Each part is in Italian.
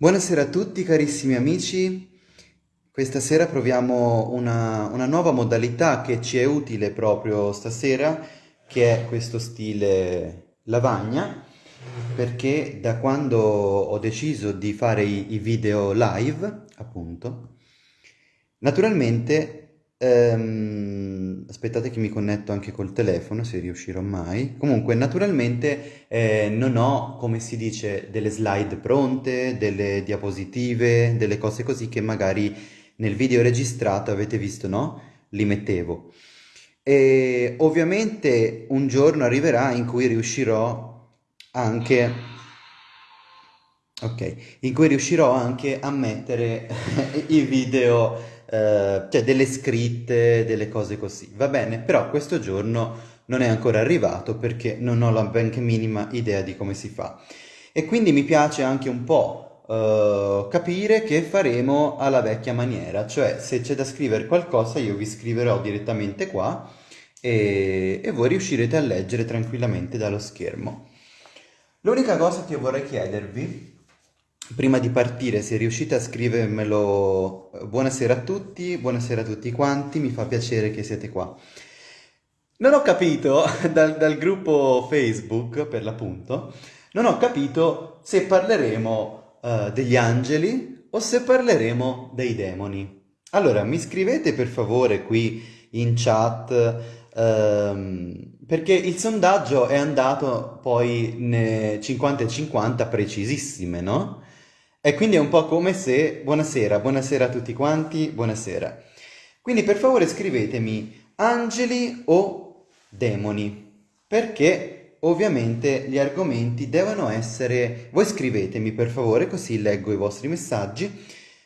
Buonasera a tutti carissimi amici, questa sera proviamo una, una nuova modalità che ci è utile proprio stasera, che è questo stile lavagna, perché da quando ho deciso di fare i, i video live, appunto, naturalmente Ehm, aspettate che mi connetto anche col telefono, se riuscirò mai. Comunque, naturalmente eh, non ho, come si dice, delle slide pronte, delle diapositive, delle cose così che magari nel video registrato avete visto, no? Li mettevo. E ovviamente un giorno arriverà in cui riuscirò anche... Ok, in cui riuscirò anche a mettere i video eh, cioè delle scritte, delle cose così. Va bene, però questo giorno non è ancora arrivato perché non ho la benché minima idea di come si fa. E quindi mi piace anche un po' uh, capire che faremo alla vecchia maniera, cioè se c'è da scrivere qualcosa io vi scriverò direttamente qua e, e voi riuscirete a leggere tranquillamente dallo schermo. L'unica cosa che io vorrei chiedervi Prima di partire, se riuscite a scrivermelo, buonasera a tutti, buonasera a tutti quanti, mi fa piacere che siete qua. Non ho capito, dal, dal gruppo Facebook per l'appunto, non ho capito se parleremo uh, degli angeli o se parleremo dei demoni. Allora, mi scrivete per favore qui in chat, um, perché il sondaggio è andato poi 50 e 50 precisissime, no? E quindi è un po' come se, buonasera, buonasera a tutti quanti, buonasera. Quindi per favore scrivetemi angeli o demoni, perché ovviamente gli argomenti devono essere... Voi scrivetemi per favore, così leggo i vostri messaggi.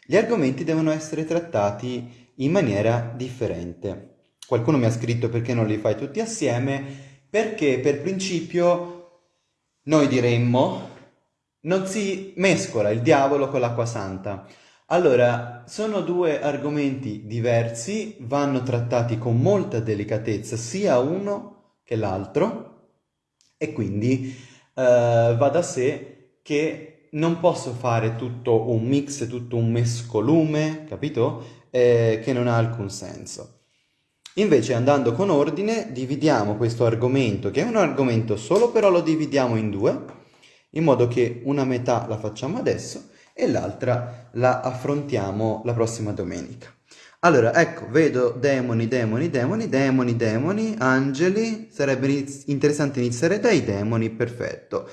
Gli argomenti devono essere trattati in maniera differente. Qualcuno mi ha scritto perché non li fai tutti assieme, perché per principio noi diremmo non si mescola il diavolo con l'acqua santa. Allora, sono due argomenti diversi, vanno trattati con molta delicatezza sia uno che l'altro e quindi eh, va da sé che non posso fare tutto un mix, tutto un mescolume, capito? Eh, che non ha alcun senso. Invece andando con ordine dividiamo questo argomento, che è un argomento solo, però lo dividiamo in due, in modo che una metà la facciamo adesso e l'altra la affrontiamo la prossima domenica. Allora, ecco, vedo demoni, demoni, demoni, demoni, demoni, angeli, sarebbe interessante iniziare dai demoni, perfetto.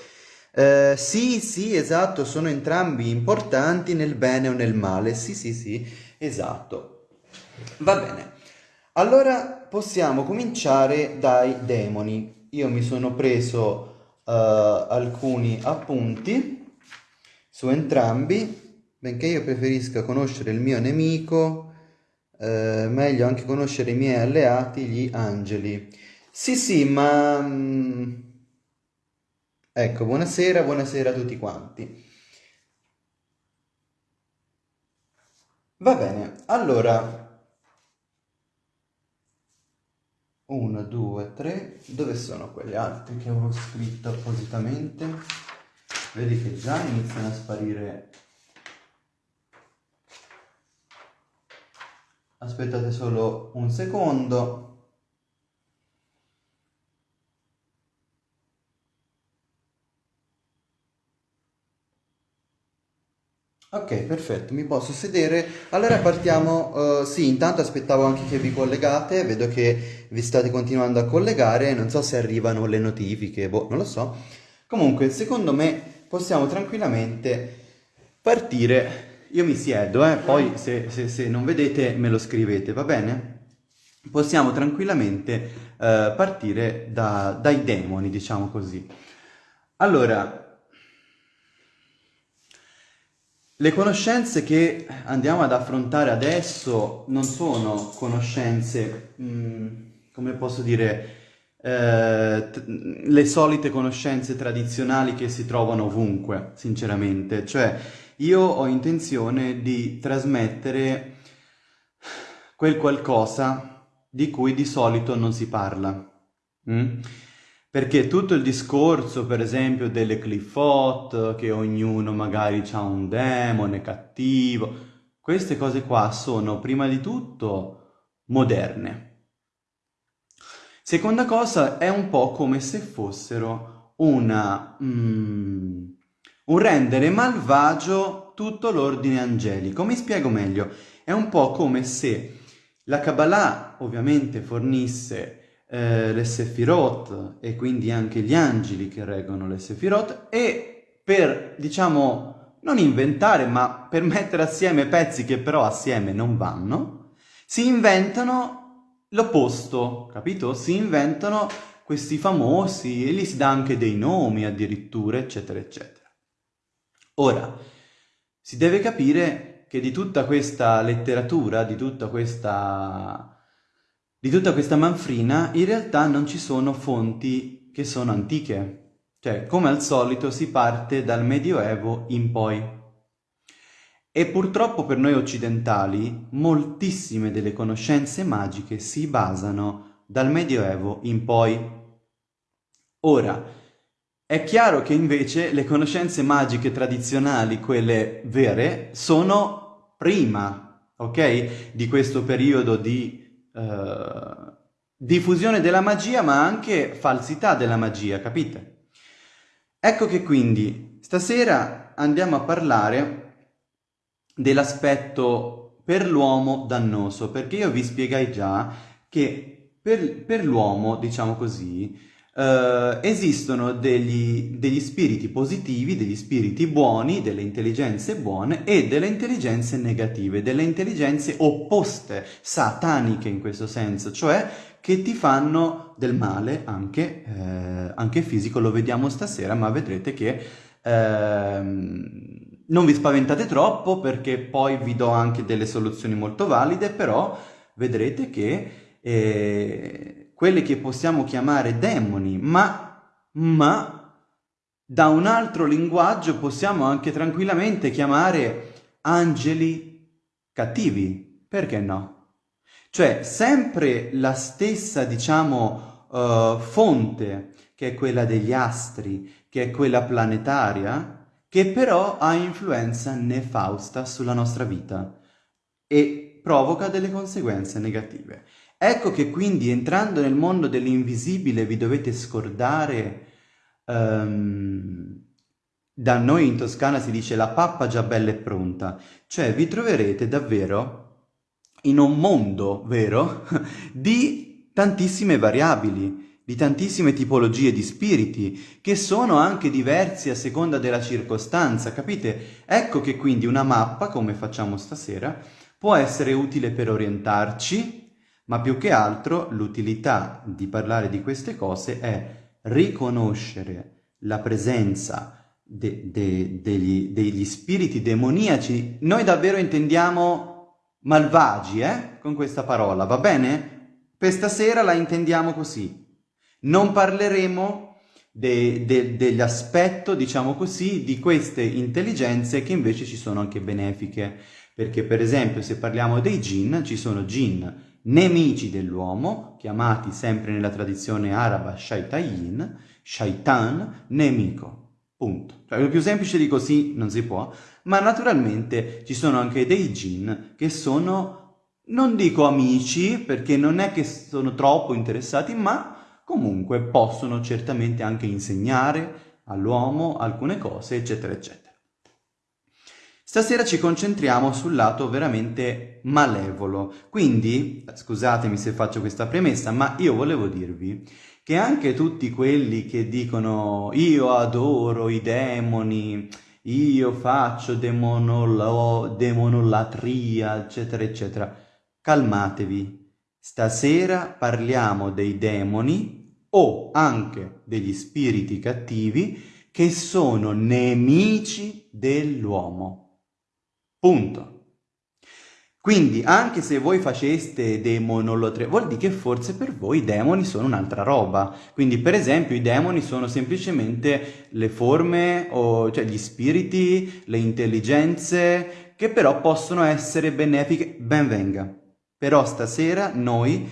Eh, sì, sì, esatto, sono entrambi importanti nel bene o nel male, sì, sì, sì, esatto. Va bene, allora possiamo cominciare dai demoni. Io mi sono preso alcuni appunti su entrambi, benché io preferisca conoscere il mio nemico, uh, meglio anche conoscere i miei alleati, gli angeli. Sì, sì, ma... Um, ecco, buonasera, buonasera a tutti quanti. Va bene, allora 1, 2, 3, dove sono quelle altre che avevo scritto appositamente? Vedi che già iniziano a sparire. Aspettate solo un secondo. Ok, perfetto, mi posso sedere. Allora partiamo, uh, sì, intanto aspettavo anche che vi collegate, vedo che vi state continuando a collegare, non so se arrivano le notifiche, boh, non lo so. Comunque, secondo me possiamo tranquillamente partire. Io mi siedo, eh, poi se, se, se non vedete me lo scrivete, va bene? Possiamo tranquillamente uh, partire da, dai demoni, diciamo così. Allora, Le conoscenze che andiamo ad affrontare adesso non sono conoscenze, mm, come posso dire, eh, le solite conoscenze tradizionali che si trovano ovunque, sinceramente. Cioè, io ho intenzione di trasmettere quel qualcosa di cui di solito non si parla. Mm? Perché tutto il discorso, per esempio, delle cliffot, che ognuno magari ha un demone cattivo, queste cose qua sono prima di tutto moderne. Seconda cosa, è un po' come se fossero una... Mm, un rendere malvagio tutto l'ordine angelico. Mi spiego meglio. È un po' come se la Kabbalah ovviamente fornisse eh, le Sefirot e quindi anche gli angeli che reggono le Sefirot e per, diciamo, non inventare ma per mettere assieme pezzi che però assieme non vanno, si inventano l'opposto, capito? Si inventano questi famosi e gli si dà anche dei nomi addirittura, eccetera, eccetera. Ora, si deve capire che di tutta questa letteratura, di tutta questa, di tutta questa manfrina, in realtà non ci sono fonti che sono antiche. Cioè, come al solito, si parte dal Medioevo in poi. E purtroppo per noi occidentali moltissime delle conoscenze magiche si basano dal Medioevo in poi. Ora, è chiaro che invece le conoscenze magiche tradizionali, quelle vere, sono prima, ok? Di questo periodo di uh, diffusione della magia, ma anche falsità della magia, capite? Ecco che quindi stasera andiamo a parlare dell'aspetto per l'uomo dannoso, perché io vi spiegai già che per, per l'uomo, diciamo così, Uh, esistono degli, degli, spiriti positivi, degli spiriti buoni, delle intelligenze buone e delle intelligenze negative, delle intelligenze opposte, sataniche in questo senso, cioè che ti fanno del male anche, eh, anche fisico, lo vediamo stasera, ma vedrete che eh, non vi spaventate troppo perché poi vi do anche delle soluzioni molto valide, però vedrete che eh, quelle che possiamo chiamare demoni, ma, ma da un altro linguaggio possiamo anche tranquillamente chiamare angeli cattivi, perché no? Cioè, sempre la stessa, diciamo, uh, fonte, che è quella degli astri, che è quella planetaria, che però ha influenza nefausta sulla nostra vita e provoca delle conseguenze negative. Ecco che quindi entrando nel mondo dell'invisibile vi dovete scordare, um, da noi in Toscana si dice la pappa già bella e pronta, cioè vi troverete davvero in un mondo, vero, di tantissime variabili, di tantissime tipologie di spiriti, che sono anche diversi a seconda della circostanza, capite? Ecco che quindi una mappa, come facciamo stasera, può essere utile per orientarci, ma più che altro l'utilità di parlare di queste cose è riconoscere la presenza de de degli, degli spiriti demoniaci. Noi davvero intendiamo malvagi, eh? Con questa parola, va bene? Per stasera la intendiamo così. Non parleremo de, de, dell'aspetto, diciamo così, di queste intelligenze che invece ci sono anche benefiche. Perché per esempio se parliamo dei jinn, ci sono jinn nemici dell'uomo, chiamati sempre nella tradizione araba shaitayin, shaitan, nemico. Punto. Cioè, più semplice di così non si può, ma naturalmente ci sono anche dei jinn che sono, non dico amici, perché non è che sono troppo interessati, ma comunque possono certamente anche insegnare all'uomo alcune cose, eccetera, eccetera. Stasera ci concentriamo sul lato veramente malevolo, quindi, scusatemi se faccio questa premessa, ma io volevo dirvi che anche tutti quelli che dicono io adoro i demoni, io faccio demonolatria, eccetera, eccetera, calmatevi. Stasera parliamo dei demoni o anche degli spiriti cattivi che sono nemici dell'uomo. Punto. Quindi anche se voi faceste demonolotria, vuol dire che forse per voi i demoni sono un'altra roba. Quindi per esempio i demoni sono semplicemente le forme, o, cioè gli spiriti, le intelligenze, che però possono essere benefiche, ben venga. Però stasera noi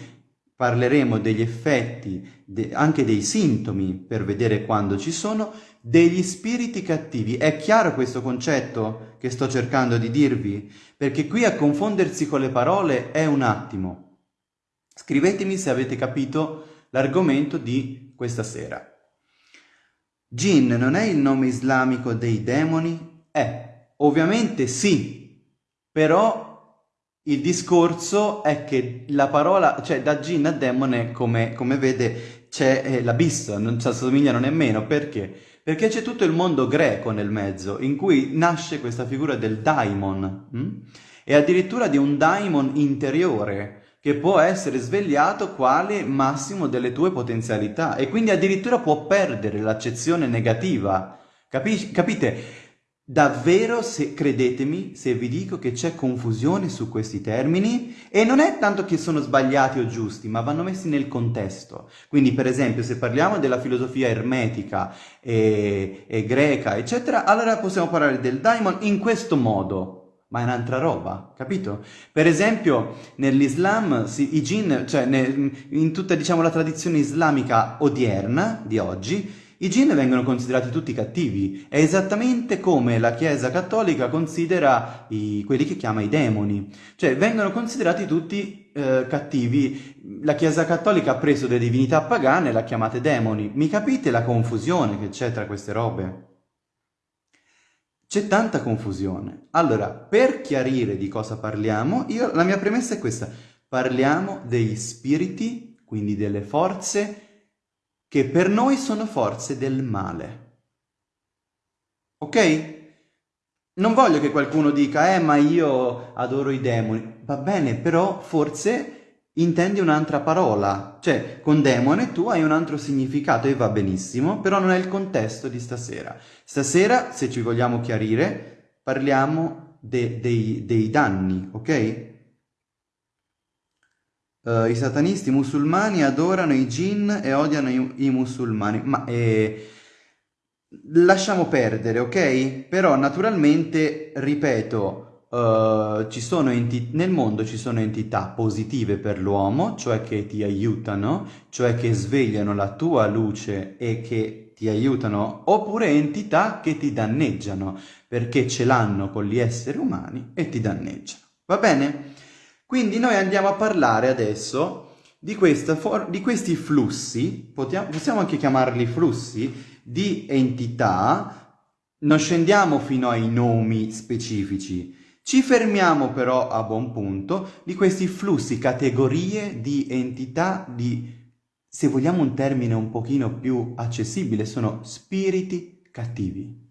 parleremo degli effetti, de anche dei sintomi per vedere quando ci sono, degli spiriti cattivi. È chiaro questo concetto che sto cercando di dirvi? Perché qui a confondersi con le parole è un attimo. Scrivetemi se avete capito l'argomento di questa sera. Jinn non è il nome islamico dei demoni? È, ovviamente sì, però il discorso è che la parola, cioè da Jinn a demone, come, come vede, c'è eh, l'abisso, non ci assomigliano nemmeno. Perché? Perché c'è tutto il mondo greco nel mezzo, in cui nasce questa figura del daimon, hm? e addirittura di un daimon interiore, che può essere svegliato quale massimo delle tue potenzialità, e quindi addirittura può perdere l'accezione negativa. Capi capite? Davvero, se, credetemi, se vi dico che c'è confusione su questi termini, e non è tanto che sono sbagliati o giusti, ma vanno messi nel contesto. Quindi, per esempio, se parliamo della filosofia ermetica e, e greca, eccetera, allora possiamo parlare del daimon in questo modo, ma è un'altra roba, capito? Per esempio, nell'Islam, sì, i jinn, cioè ne, in tutta, diciamo, la tradizione islamica odierna, di oggi, i jinn vengono considerati tutti cattivi, è esattamente come la Chiesa cattolica considera i, quelli che chiama i demoni, cioè vengono considerati tutti eh, cattivi. La Chiesa cattolica ha preso delle divinità pagane e le ha chiamate demoni. Mi capite la confusione che c'è tra queste robe? C'è tanta confusione. Allora, per chiarire di cosa parliamo, io, la mia premessa è questa. Parliamo degli spiriti, quindi delle forze che per noi sono forze del male. Ok? Non voglio che qualcuno dica, eh, ma io adoro i demoni. Va bene, però forse intendi un'altra parola. Cioè, con demone tu hai un altro significato e va benissimo, però non è il contesto di stasera. Stasera, se ci vogliamo chiarire, parliamo de dei, dei danni, ok? Uh, I satanisti musulmani adorano i jinn e odiano i, i musulmani, ma eh, lasciamo perdere, ok? Però naturalmente, ripeto, uh, ci sono nel mondo ci sono entità positive per l'uomo, cioè che ti aiutano, cioè che svegliano la tua luce e che ti aiutano, oppure entità che ti danneggiano, perché ce l'hanno con gli esseri umani e ti danneggiano. Va bene? Quindi noi andiamo a parlare adesso di, di questi flussi, possiamo, anche chiamarli flussi, di entità, non scendiamo fino ai nomi specifici, ci fermiamo però a buon punto di questi flussi, categorie di entità di, se vogliamo un termine un pochino più accessibile, sono spiriti cattivi.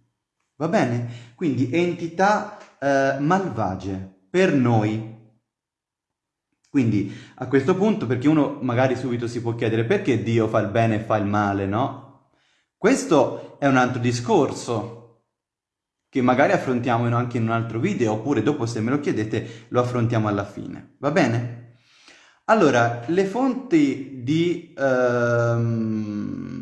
Va bene? Quindi entità eh, malvagie per noi, quindi a questo punto, perché uno magari subito si può chiedere perché Dio fa il bene e fa il male, no? Questo è un altro discorso che magari affrontiamo anche in un altro video, oppure dopo se me lo chiedete lo affrontiamo alla fine, va bene? Allora, le fonti di... Um,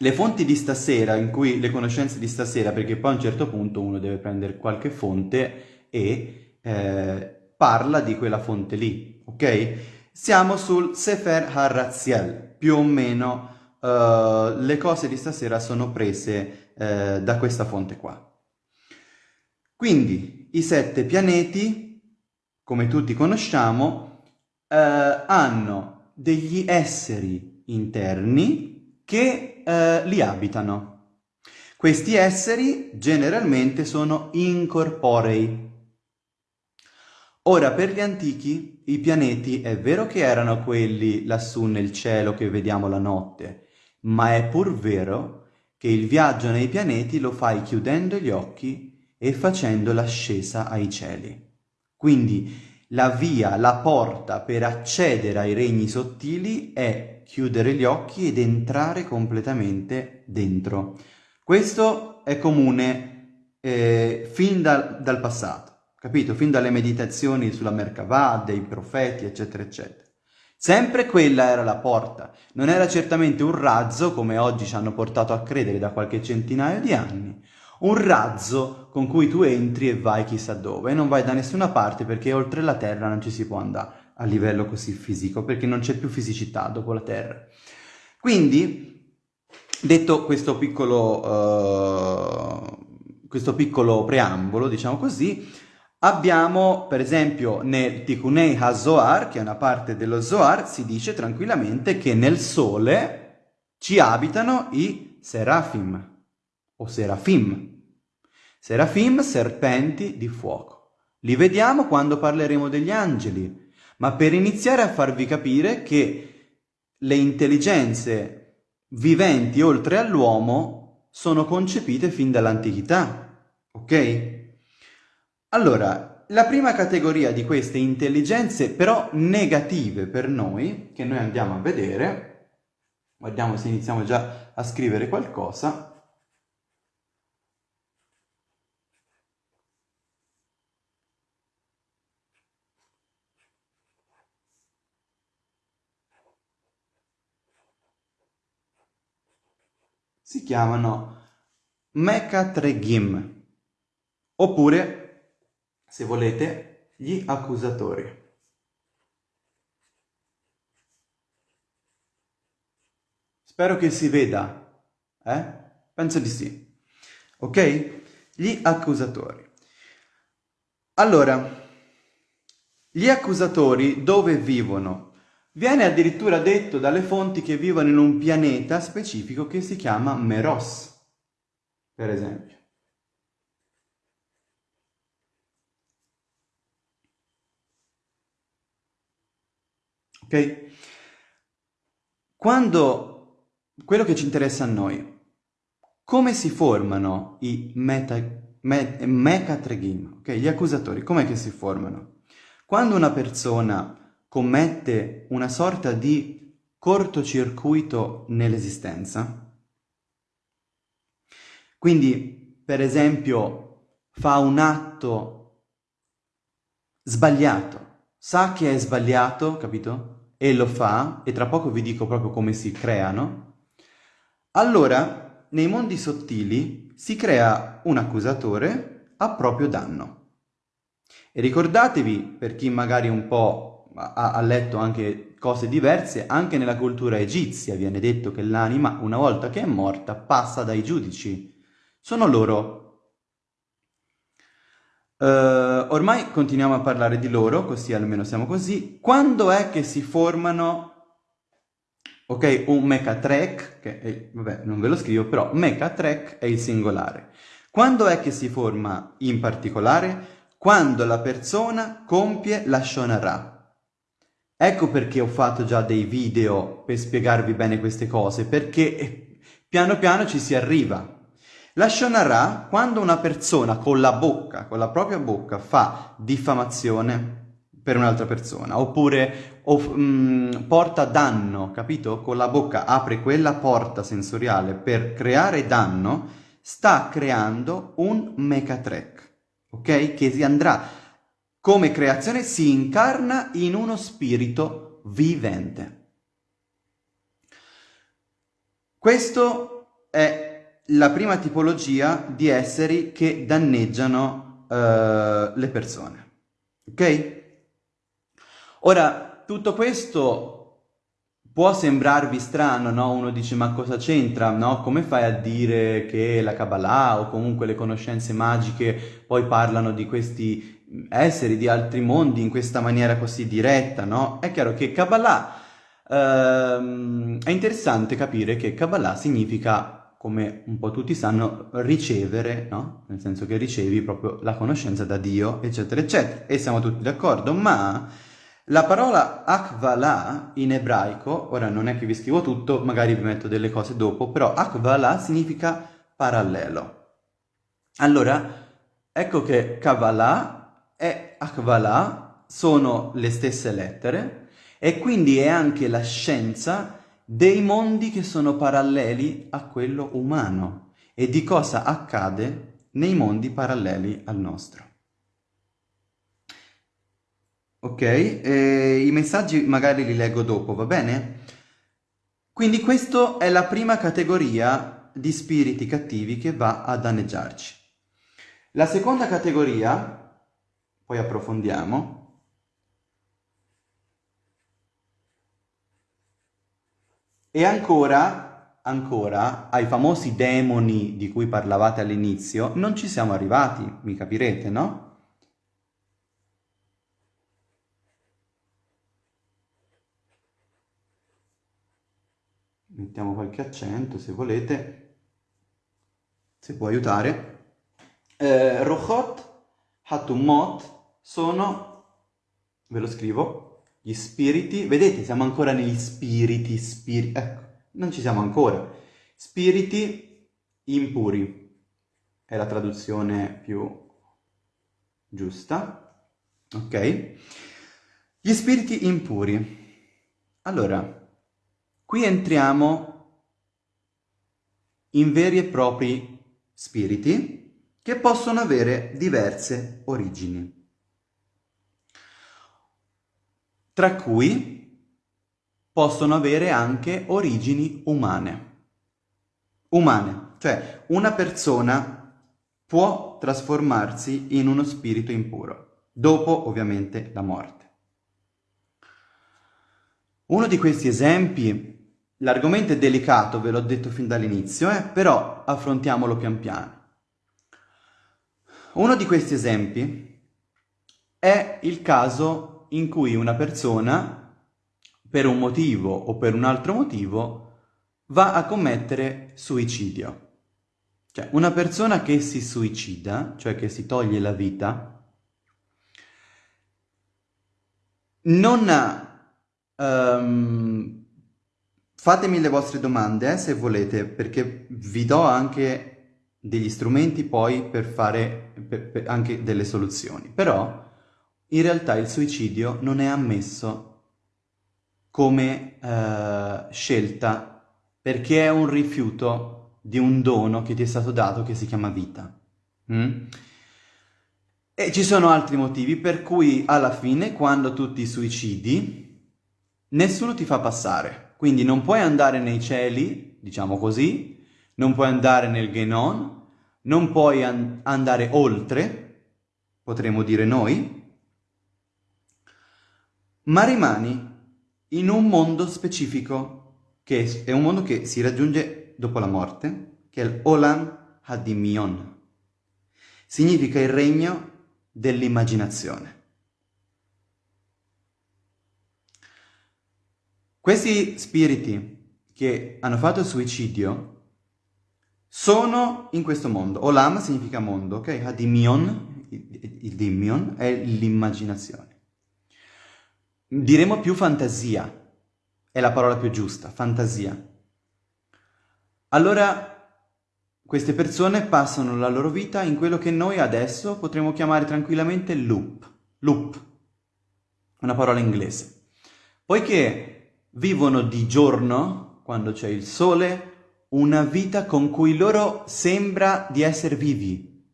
le fonti di stasera, in cui le conoscenze di stasera, perché poi a un certo punto uno deve prendere qualche fonte e... Eh, parla di quella fonte lì, ok? Siamo sul Sefer HaRaziel, più o meno uh, le cose di stasera sono prese uh, da questa fonte qua. Quindi i sette pianeti, come tutti conosciamo, uh, hanno degli esseri interni che li abitano. Questi esseri generalmente sono incorporei, Ora, per gli antichi, i pianeti è vero che erano quelli lassù nel cielo che vediamo la notte, ma è pur vero che il viaggio nei pianeti lo fai chiudendo gli occhi e facendo l'ascesa ai cieli. Quindi la via, la porta per accedere ai regni sottili è chiudere gli occhi ed entrare completamente dentro. Questo è comune eh, fin da, dal passato capito? Fin dalle meditazioni sulla Merkavah, dei profeti, eccetera, eccetera. Sempre quella era la porta, non era certamente un razzo, come oggi ci hanno portato a credere da qualche centinaio di anni, un razzo con cui tu entri e vai chissà dove, e non vai da nessuna parte perché oltre la terra non ci si può andare. a livello così fisico, perché non c'è più fisicità dopo la Terra. Quindi, detto questo piccolo, uh, questo piccolo preambolo, diciamo così, abbiamo per esempio nel Tikunei HaZohar, che è una parte dello Zohar, si dice tranquillamente che nel Sole ci abitano i Serafim o Serafim. Serafim, serpenti di fuoco. Li vediamo quando parleremo degli angeli, ma per iniziare a farvi capire che le intelligenze viventi oltre all'uomo sono concepite fin dall'antichità, ok? Allora, la prima categoria di queste intelligenze però negative per noi, che noi andiamo a vedere, guardiamo se iniziamo già a scrivere qualcosa, si chiamano Mekatregim, oppure, se volete, gli accusatori. Spero che si veda, eh? Penso di sì. Ok? Gli accusatori. Allora, gli accusatori dove vivono? Viene addirittura detto dalle fonti che vivono in un pianeta specifico che si chiama Meros, per esempio. Ok? Quando quello che ci interessa a noi, come si formano i meta, me, mecatregim, ok? Gli accusatori, com'è che si formano? Quando una persona commette una sorta di cortocircuito nell'esistenza. Quindi, per esempio, fa un atto sbagliato, sa che è sbagliato, capito? E lo fa, e tra poco vi dico proprio come si creano, allora nei mondi sottili si crea un accusatore a proprio danno. E ricordatevi, per chi magari un po' ha, ha letto anche cose diverse, anche nella cultura egizia viene detto che l'anima, una volta che è morta, passa dai giudici. Sono loro. Uh, ormai continuiamo a parlare di loro, così almeno siamo così. Quando è che si formano, ok, un mechatrek, che è, vabbè, non ve lo scrivo, però mechatrek è il singolare. Quando è che si forma in particolare? Quando la persona compie la shonara, Ecco perché ho fatto già dei video per spiegarvi bene queste cose, perché piano piano ci si arriva. La Shonara, quando una persona con la bocca, con la propria bocca, fa diffamazione per un'altra persona, oppure o, mh, mm, porta danno, capito? Con la bocca apre quella porta sensoriale per creare danno, sta creando un mechatrek, ok? Che si andrà come creazione si incarna in uno spirito vivente. Questo è la prima tipologia di esseri che danneggiano uh, le persone. Ok? Ora, tutto questo può sembrarvi strano, no? Uno dice ma cosa c'entra, no? Come fai a dire che la Kabbalah o comunque le conoscenze magiche poi parlano di questi esseri di altri mondi in questa maniera così diretta, no? È chiaro che Kabbalah, ehm, è interessante capire che Kabbalah significa, come un po' tutti sanno, ricevere, no? Nel senso che ricevi proprio la conoscenza da Dio, eccetera, eccetera. E siamo tutti d'accordo, ma la parola Akvala in ebraico, ora non è che vi scrivo tutto, magari vi metto delle cose dopo, però Akvala significa parallelo. Allora, ecco che Kabbalah e Akvala sono le stesse lettere e quindi è anche la scienza dei mondi che sono paralleli a quello umano e di cosa accade nei mondi paralleli al nostro. Ok, e i messaggi magari li leggo dopo, va bene? Quindi questa è la prima categoria di spiriti cattivi che va a danneggiarci. La seconda categoria poi approfondiamo, E ancora, ancora, ai famosi demoni di cui parlavate all'inizio, non ci siamo arrivati, mi capirete, no? Mettiamo qualche accento se volete, se può aiutare. Eh, Rochot, Hatumot sono, ve lo scrivo, gli spiriti, vedete siamo ancora negli spiriti, spiriti, ecco, non ci siamo ancora. Spiriti impuri, è la traduzione più giusta, ok? Gli spiriti impuri. Allora, Qui entriamo in veri e propri spiriti che possono avere diverse origini, tra cui possono avere anche origini umane. Umane, cioè una persona può trasformarsi in uno spirito impuro, dopo ovviamente la morte. Uno di questi esempi L'argomento è delicato, ve l'ho detto fin dall'inizio, eh? però affrontiamolo pian piano. Uno di questi esempi è il caso in cui una persona, per un motivo o per un altro motivo, va a commettere suicidio. Cioè, una persona che si suicida, cioè che si toglie la vita, non ha um, Fatemi le vostre domande eh, se volete, perché vi do anche degli strumenti poi per fare per, per anche delle soluzioni. Però in realtà il suicidio non è ammesso come eh, scelta perché è un rifiuto di un dono che ti è stato dato che si chiama vita. Mm? E ci sono altri motivi per cui alla fine quando tu ti suicidi nessuno ti fa passare. Quindi non puoi andare nei cieli, diciamo così, non puoi andare nel Genon, non puoi an andare oltre, potremmo dire noi, ma rimani in un mondo specifico, che è un mondo che si raggiunge dopo la morte, che è l'Olam Hadimion. Significa il regno dell'immaginazione. Questi spiriti che hanno fatto il suicidio sono in questo mondo. Olam significa mondo, ok? Hadimion, il dimion, è l'immaginazione. Diremo più fantasia, è la parola più giusta, fantasia. Allora, queste persone passano la loro vita in quello che noi adesso potremmo chiamare tranquillamente loop. Loop, una parola inglese. Poiché vivono di giorno, quando c'è il sole, una vita con cui loro sembra di essere vivi.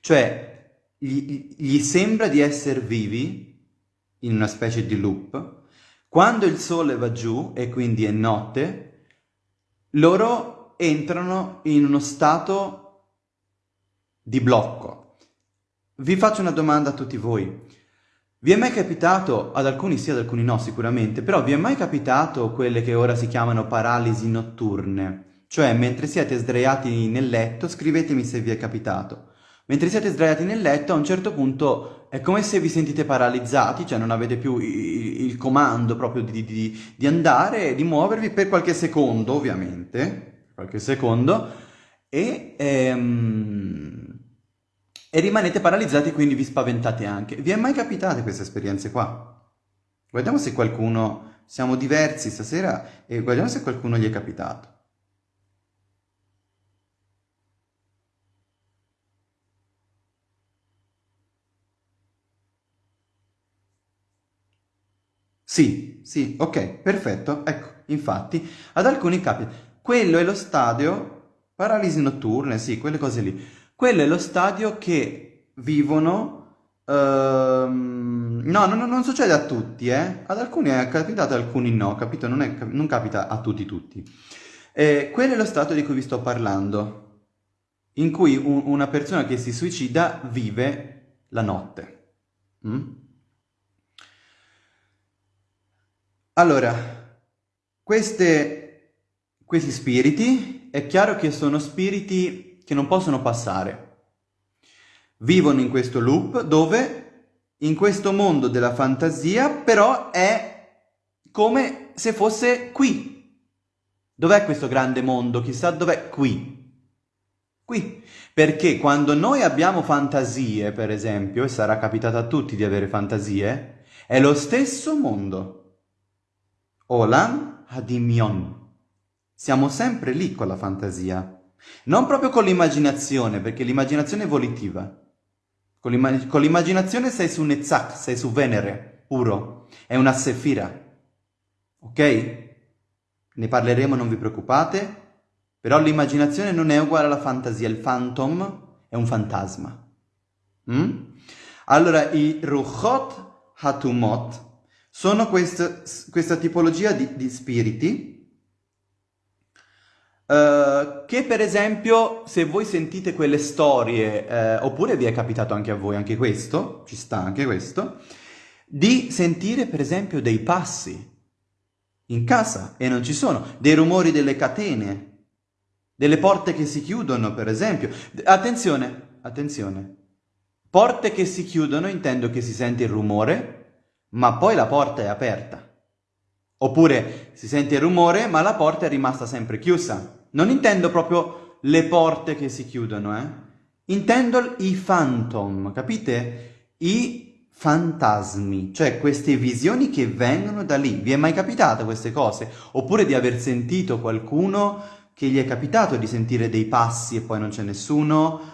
Cioè, gli, gli sembra di essere vivi in una specie di loop. Quando il sole va giù e quindi è notte, loro entrano in uno stato di blocco. Vi faccio una domanda a tutti voi. Vi è mai capitato, ad alcuni sì, ad alcuni no sicuramente, però vi è mai capitato quelle che ora si chiamano paralisi notturne? Cioè, mentre siete sdraiati nel letto, scrivetemi se vi è capitato. Mentre siete sdraiati nel letto, a un certo punto è come se vi sentite paralizzati, cioè non avete più il, comando proprio di, di, di andare, di muovervi per qualche secondo, ovviamente, qualche secondo, e... Ehm, e rimanete paralizzati quindi vi spaventate anche. Vi è mai capitate queste esperienze qua? Guardiamo se qualcuno... Siamo diversi stasera e guardiamo se qualcuno gli è capitato. Sì, sì, ok, perfetto. Ecco, infatti, ad alcuni capita. Quello è lo stadio paralisi notturne, sì, quelle cose lì. Quello è lo stadio che vivono... Ehm... No, no, non succede a tutti, eh. Ad alcuni è capitato, ad alcuni no, capito? Non, è, non capita a tutti tutti. Eh, quello è lo stato di cui vi sto parlando, in cui un, una persona che si suicida vive la notte. Mm? Allora, queste questi spiriti è chiaro che sono spiriti che non possono passare. Vivono in questo loop dove in questo mondo della fantasia però è come se fosse qui. Dov'è questo grande mondo? Chissà dov'è qui. Qui. Perché quando noi abbiamo fantasie, per esempio, e sarà capitato a tutti di avere fantasie, è lo stesso mondo. Olam Hadimion. Siamo sempre lì con la fantasia. Non proprio con l'immaginazione, perché l'immaginazione è volitiva. Con, l'immag con l'immaginazione sei su Netzach, sei su Venere, puro. È una sefira. Ok? Ne parleremo, non vi preoccupate. Però l'immaginazione non è uguale alla fantasia. Il phantom è un fantasma. Mm? Allora, i Ruchot Hatumot sono questa, questa tipologia di, di spiriti Uh, che per esempio se voi sentite quelle storie, uh, oppure vi è capitato anche a voi, anche questo, ci sta anche questo, di sentire per esempio dei passi in casa e non ci sono, dei rumori delle catene, delle porte che si chiudono per esempio. Attenzione, attenzione, porte che si chiudono intendo che si sente il rumore, ma poi la porta è aperta. Oppure si sente il rumore, ma la porta è rimasta sempre chiusa. Non intendo proprio le porte che si chiudono, eh? Intendo i phantom, capite? I fantasmi, cioè queste visioni che vengono da lì. Vi è mai capitato queste cose? Oppure di aver sentito qualcuno che gli è capitato di sentire dei passi e poi non c'è nessuno?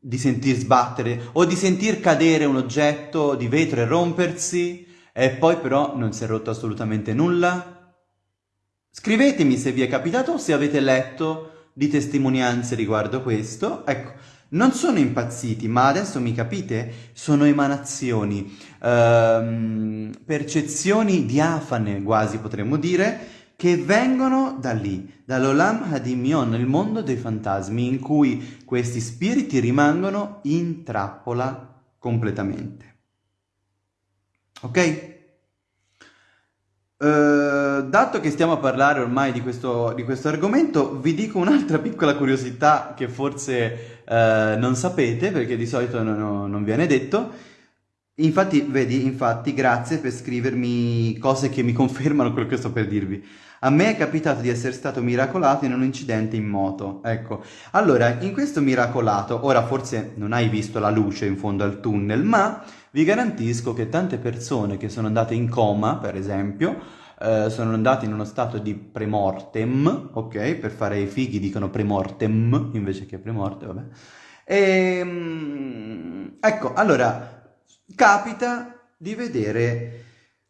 Di sentir sbattere o di sentir cadere un oggetto di vetro e rompersi? E poi però non si è rotto assolutamente nulla? Scrivetemi se vi è capitato o se avete letto di testimonianze riguardo questo. Ecco, non sono impazziti, ma adesso mi capite? Sono emanazioni, ehm, percezioni diafane quasi potremmo dire, che vengono da lì, dall'Olam Hadimion, il mondo dei fantasmi, in cui questi spiriti rimangono in trappola completamente. Ok? Uh, dato che stiamo a parlare ormai di questo, di questo argomento, vi dico un'altra piccola curiosità che forse uh, non sapete, perché di solito non, non viene detto. Infatti, vedi, infatti, grazie per scrivermi cose che mi confermano quello che sto per dirvi. A me è capitato di essere stato miracolato in un incidente in moto. Ecco, allora, in questo miracolato, ora forse non hai visto la luce in fondo al tunnel, ma vi garantisco che tante persone che sono andate in coma, per esempio, eh, sono andate in uno stato di premortem, ok? Per fare i fighi dicono premortem invece che premorte, vabbè. E, ehm, ecco, allora, capita di vedere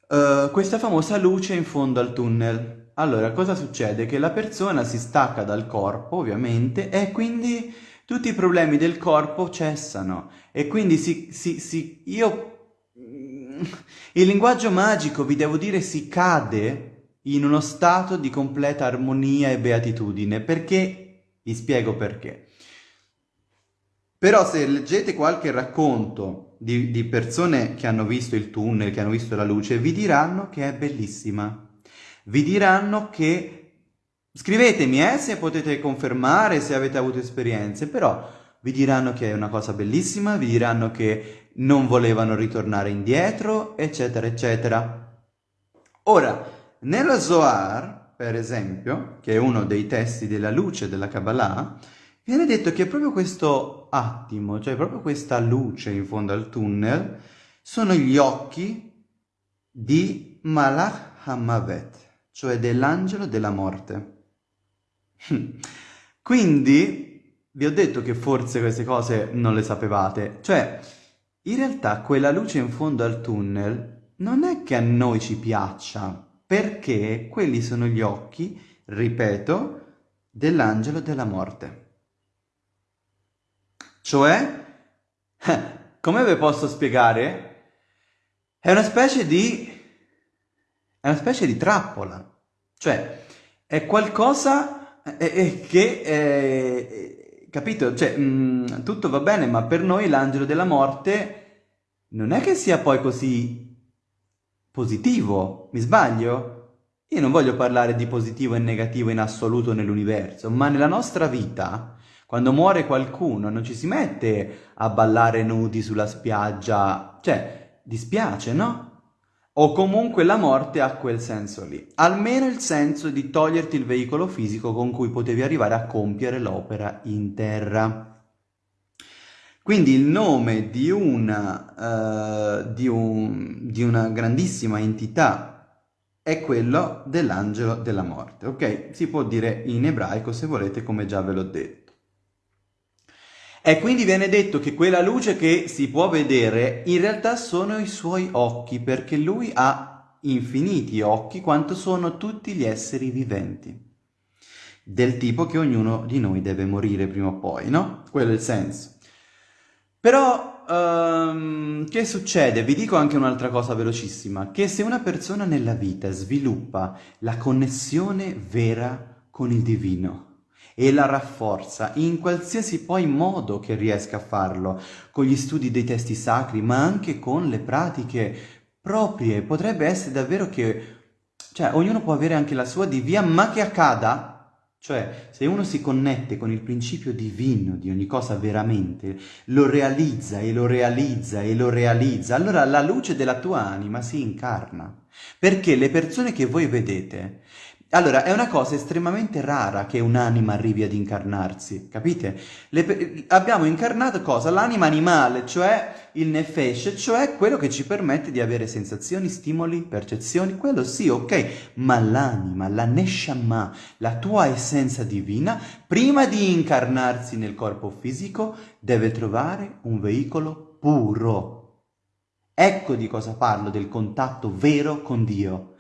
uh, questa famosa luce in fondo al tunnel. Allora, cosa succede? Che la persona si stacca dal corpo, ovviamente, e quindi tutti i problemi del corpo cessano e quindi si, si, si, io, mm, il linguaggio magico, vi devo dire, si cade in uno stato di completa armonia e beatitudine, perché, vi spiego perché. Però se leggete qualche racconto di, di persone che hanno visto il tunnel, che hanno visto la luce, vi diranno che è bellissima. Vi diranno che Scrivetemi eh, se potete confermare, se avete avuto esperienze, però vi diranno che è una cosa bellissima, vi diranno che non volevano ritornare indietro, eccetera, eccetera. Ora, nello Zohar, per esempio, che è uno dei testi della luce della Kabbalah, viene detto che proprio questo attimo, cioè proprio questa luce in fondo al tunnel, sono gli occhi di Malach Hamavet, cioè dell'angelo della morte. Quindi vi ho detto che forse queste cose non le sapevate. Cioè, in realtà quella luce in fondo al tunnel non è che a noi ci piaccia, perché quelli sono gli occhi, ripeto, dell'angelo della morte. Cioè, come vi posso spiegare? È una specie di... è una specie di trappola. Cioè, è qualcosa è, che, eh, capito? Cioè, mh, mm, tutto va bene, ma per noi l'angelo della morte non è che sia poi così positivo, mi sbaglio? io non voglio parlare di positivo e negativo in assoluto nell'universo, ma nella nostra vita, quando muore qualcuno, non ci si mette a ballare nudi sulla spiaggia, cioè, dispiace, no? O comunque la morte ha quel senso lì, almeno il senso di toglierti il veicolo fisico con cui potevi arrivare a compiere l'opera in terra. Quindi il nome di una, uh, di un, di una grandissima entità è quello dell'angelo della morte, ok? Si può dire in ebraico se volete, come già ve l'ho detto. E quindi viene detto che quella luce che si può vedere in realtà sono i suoi occhi, perché lui ha infiniti occhi quanto sono tutti gli esseri viventi. Del tipo che ognuno di noi deve morire prima o poi, no? Quello è il senso. Però um, che succede? Vi dico anche un'altra cosa velocissima, che se una persona nella vita sviluppa la connessione vera con il divino e la rafforza in qualsiasi poi modo che riesca a farlo, con gli studi dei testi sacri, ma anche con le pratiche proprie, potrebbe essere davvero che, cioè, ognuno può avere anche la sua di via, ma che accada cioè, se uno si connette con il principio divino di ogni cosa veramente, lo realizza e lo realizza e lo realizza, allora la luce della tua anima si incarna. Perché le persone che voi vedete allora, è una cosa estremamente rara che un'anima arrivi ad incarnarsi, capite? Le, abbiamo incarnato cosa? L'anima animale, cioè il nefesh, cioè quello che ci permette di avere sensazioni, stimoli, percezioni, quello sì, ok, ma l'anima, la neshama, la tua essenza divina, prima di incarnarsi nel corpo fisico, deve trovare un veicolo puro. Ecco di cosa parlo, del contatto vero con Dio.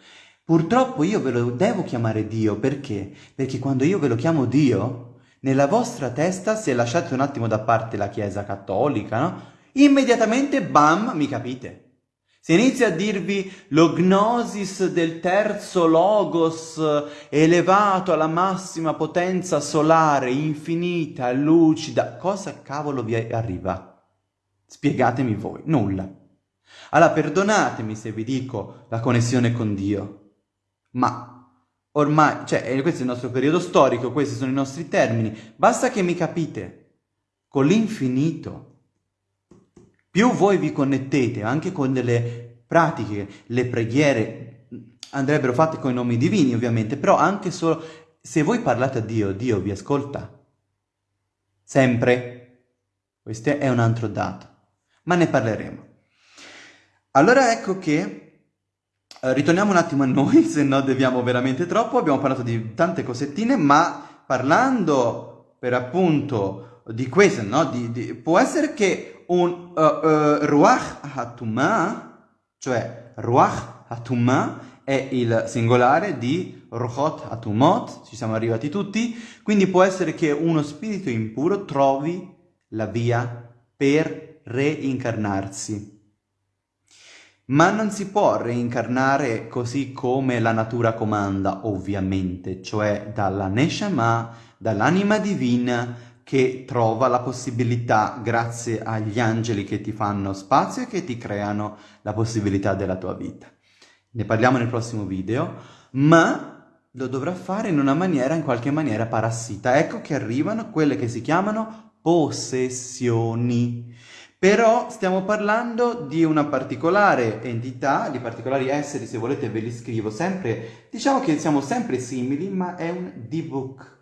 Purtroppo io ve lo devo chiamare Dio, perché? Perché quando io ve lo chiamo Dio, nella vostra testa, se lasciate un attimo da parte la Chiesa cattolica, no? Immediatamente, bam, mi capite. Se inizia a dirvi lo gnosis del terzo logos elevato alla massima potenza solare, infinita, lucida, cosa cavolo vi arriva? Spiegatemi voi, nulla. Allora perdonatemi se vi dico la connessione con Dio, ma ormai, cioè, eh, questo è il nostro periodo storico, questi sono i nostri termini, basta che mi capite, con l'infinito, più voi vi connettete anche con delle pratiche, le preghiere andrebbero fatte con i nomi divini ovviamente, però anche solo se voi parlate a Dio, Dio vi ascolta. Sempre. Questo è un altro dato, ma ne parleremo. Allora ecco che ritorniamo un attimo a noi, se no deviamo veramente troppo. Abbiamo parlato di tante cosettine, ma parlando per appunto di questo, no? Di, di, può essere che un uh, uh, Ruach Hatumah, cioè Ruach Hatumah, è il singolare di Ruchot Hatumot, ci siamo arrivati tutti, quindi può essere che uno spirito impuro trovi la via per reincarnarsi. Ma non si può reincarnare così come la natura comanda, ovviamente, cioè dalla Neshama, dall'anima divina che trova la possibilità, grazie agli angeli che ti fanno spazio e che ti creano la possibilità della tua vita. Ne parliamo nel prossimo video, ma lo dovrà fare in una maniera, in qualche maniera parassita. Ecco che arrivano quelle che si chiamano possessioni. Però stiamo parlando di una particolare entità, di particolari esseri, se volete ve li scrivo sempre, diciamo che siamo sempre simili, ma è un D-Book.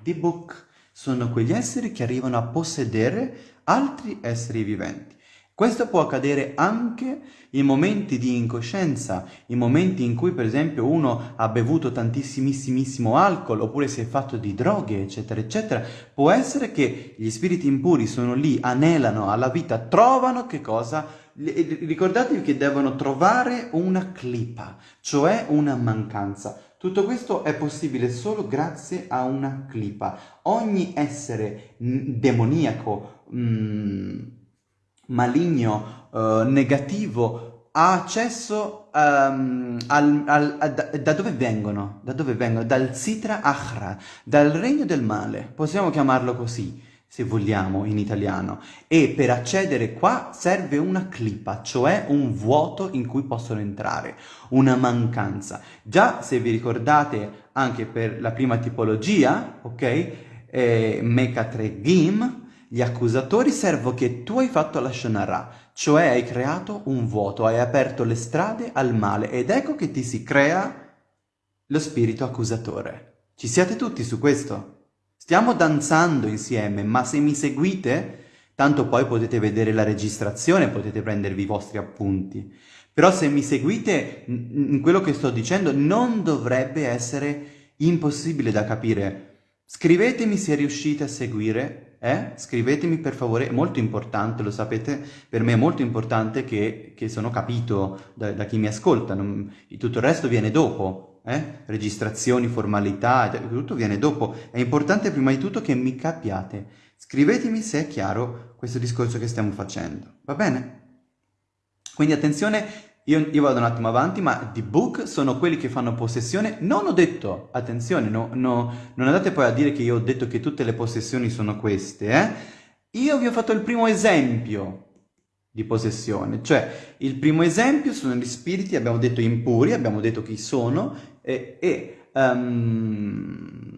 D-Book sono quegli esseri che arrivano a possedere altri esseri viventi. Questo può accadere anche in momenti di incoscienza, in momenti in cui per esempio uno ha bevuto tantissimissimo alcol oppure si è fatto di droghe eccetera eccetera. Può essere che gli spiriti impuri sono lì, anelano alla vita, trovano che cosa? Ricordatevi che devono trovare una clipa, cioè una mancanza. Tutto questo è possibile solo grazie a una clipa. Ogni essere demoniaco... Mm, maligno, uh, negativo, ha accesso um, al, al, a, da, dove vengono? Da dove vengono? Dal Sitra Achra, dal regno del male, possiamo chiamarlo così. se vogliamo, in italiano. E per accedere qua serve una clipa, cioè un vuoto in cui possono entrare, una mancanza. Già, se vi ricordate, anche per la prima tipologia, ok? Eh, Mecha 3 Game, gli accusatori servono che tu hai fatto la Shonara, cioè hai creato un vuoto, hai aperto le strade al male ed ecco che ti si crea lo spirito accusatore. Ci siete tutti su questo? Stiamo danzando insieme, ma se mi seguite, tanto poi potete vedere la registrazione, potete prendervi i vostri appunti. Però se mi seguite in quello che sto dicendo non dovrebbe essere impossibile da capire. Scrivetemi se riuscite a seguire, eh? Scrivetemi per favore, è molto importante, lo sapete, per me è molto importante che, che sono capito da, da chi mi ascolta, non, tutto il resto viene dopo, eh? registrazioni, formalità, tutto viene dopo. È importante prima di tutto che mi capiate. Scrivetemi se è chiaro questo discorso che stiamo facendo, va bene? Quindi attenzione, io, io, vado un attimo avanti, ma di book sono quelli che fanno possessione. Non ho detto, attenzione, no, no, non andate poi a dire che io ho detto che tutte le possessioni sono queste, eh? Io vi ho fatto il primo esempio di possessione, cioè il primo esempio sono gli spiriti, abbiamo detto impuri, abbiamo detto chi sono, e, e um...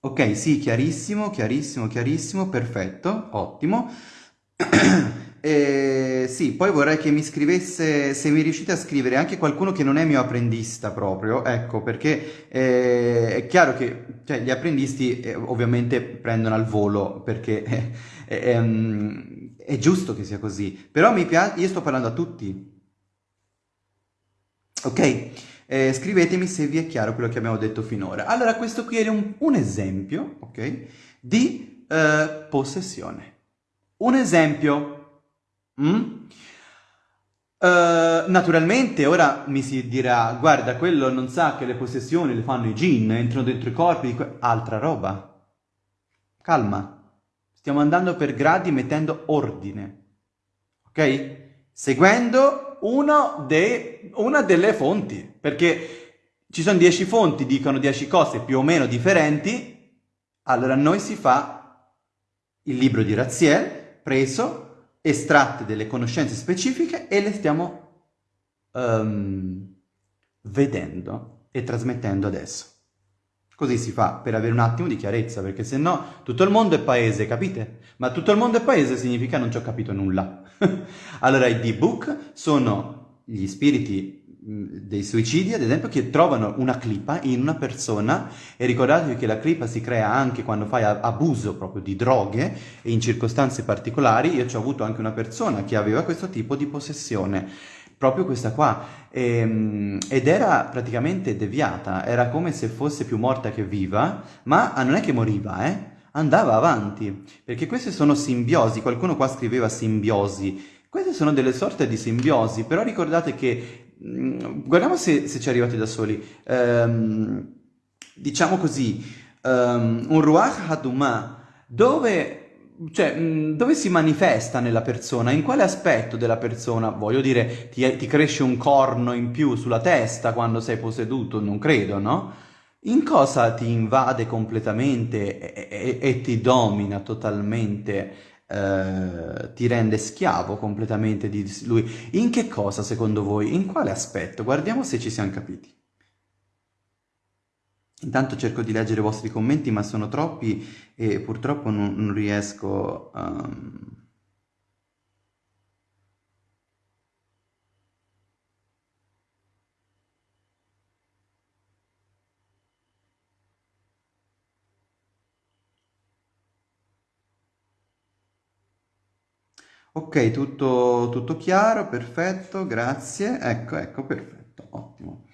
ok, sì, chiarissimo, chiarissimo, chiarissimo, perfetto, ottimo. e, sì, poi vorrei che mi scrivesse, se mi riuscite a scrivere anche qualcuno che non è mio apprendista proprio, ecco, perché eh, è chiaro che cioè, gli apprendisti eh, ovviamente prendono al volo, perché eh, ehm, è giusto che sia così, però mi piace, io sto parlando a tutti, ok? Eh, scrivetemi se vi è chiaro quello che abbiamo detto finora. Allora, questo qui è un, un esempio, ok, di eh, possessione. Un esempio. Mm? Uh, naturalmente ora mi si dirà, guarda, quello non sa che le possessioni le fanno i gin, entrano dentro i corpi, di altra roba. Calma, stiamo andando per gradi mettendo ordine, ok? Seguendo de, una delle fonti, perché ci sono dieci fonti, dicono dieci cose più o meno differenti, allora noi si fa il libro di Raziel, preso, estratte delle conoscenze specifiche e le stiamo um, vedendo e trasmettendo adesso. Così si fa per avere un attimo di chiarezza, perché se no tutto il mondo è paese, capite? Ma tutto il mondo è paese significa non ci ho capito nulla. allora i D-Book sono gli spiriti dei suicidi, ad esempio, che trovano una clipa in una persona e ricordatevi che la clipa si crea anche quando fai abuso proprio di droghe e in circostanze particolari. Io ci ho avuto anche una persona che aveva questo tipo di possessione proprio questa qua, e, ehm, ed era praticamente deviata, era come se fosse più morta che viva, ma non è che moriva, eh? andava avanti, perché queste sono simbiosi, qualcuno qua scriveva simbiosi, queste sono delle sorte di simbiosi, però ricordate che, guardiamo se, se ci arrivate da soli, um, diciamo così, um, un Ruach Hadumah, dove cioè, dove si manifesta nella persona? In quale aspetto della persona? Voglio dire, ti, ti, cresce un corno in più sulla testa quando sei posseduto? Non credo, no? In cosa ti invade completamente e, e, e ti domina totalmente, eh, ti rende schiavo completamente di lui? In che cosa, secondo voi? In quale aspetto? Guardiamo se ci siamo capiti. Intanto cerco di leggere i vostri commenti, ma sono troppi e purtroppo non, non riesco. Um... Ok, tutto, tutto chiaro, perfetto, grazie. Ecco, ecco, perfetto, ottimo.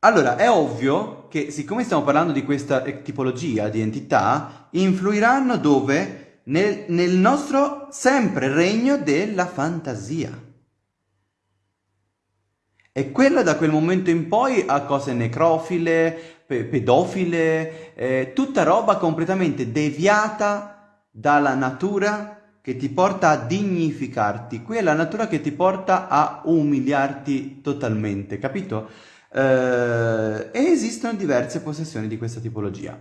Allora, è ovvio che siccome stiamo parlando di questa tipologia di entità, influiranno dove? Nel, nel nostro sempre regno della fantasia. E quella da quel momento in poi ha cose necrofile, pe pedofile, eh, tutta roba completamente deviata dalla natura che ti porta a dignificarti. Qui è la natura che ti porta a umiliarti totalmente, capito? Eh, e esistono diverse possessioni di questa tipologia.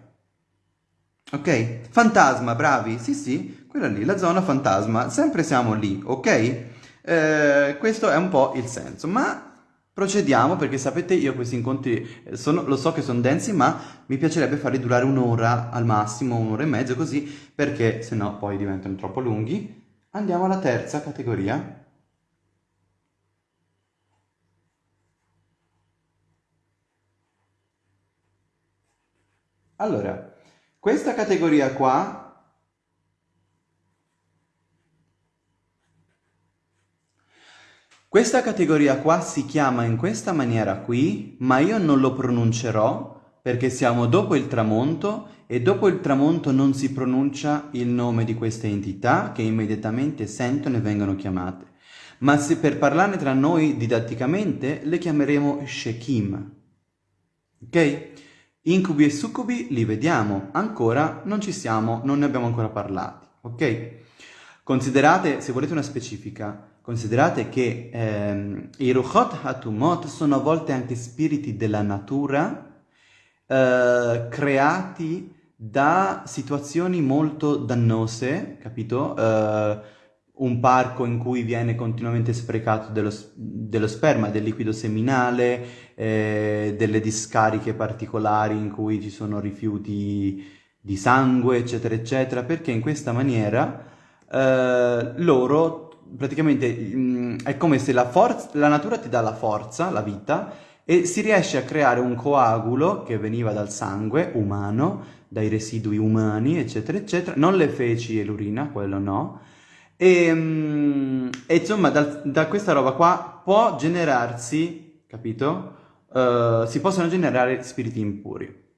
Ok? Fantasma, bravi, sì sì, quella lì, la zona fantasma, sempre siamo lì, ok? Eh, questo è un po' il senso, ma procediamo perché sapete io questi incontri eh, sono, lo so che sono densi ma mi piacerebbe farli durare un'ora al massimo, un'ora e mezzo così perché se no poi diventano troppo lunghi. Andiamo alla terza categoria. Allora, questa categoria qua Questa categoria qua si chiama in questa maniera qui, ma io non lo pronuncerò perché siamo dopo il tramonto e dopo il tramonto non si pronuncia il nome di queste entità che immediatamente sentono e vengono chiamate. Ma se per parlarne tra noi didatticamente le chiameremo Shekim. Ok? Incubi e succubi li vediamo, ancora non ci siamo, non ne abbiamo ancora parlati. Ok? Considerate, se volete una specifica, Considerate che ehm, i Ruchot Hatumot sono a volte anche spiriti della natura eh, creati da situazioni molto dannose, capito? Eh, un parco in cui viene continuamente sprecato dello, dello sperma, del liquido seminale, eh, delle discariche particolari in cui ci sono rifiuti di sangue, eccetera, eccetera, perché in questa maniera eh, loro praticamente mh, mm, è come se la, la natura ti dà la forza, la vita, e si riesce a creare un coagulo che veniva dal sangue umano, dai residui umani, eccetera, eccetera, non le feci e l'urina, quello no, e, mh, mm, e insomma da, da, questa roba qua può generarsi, capito? Uh, si possono generare spiriti impuri.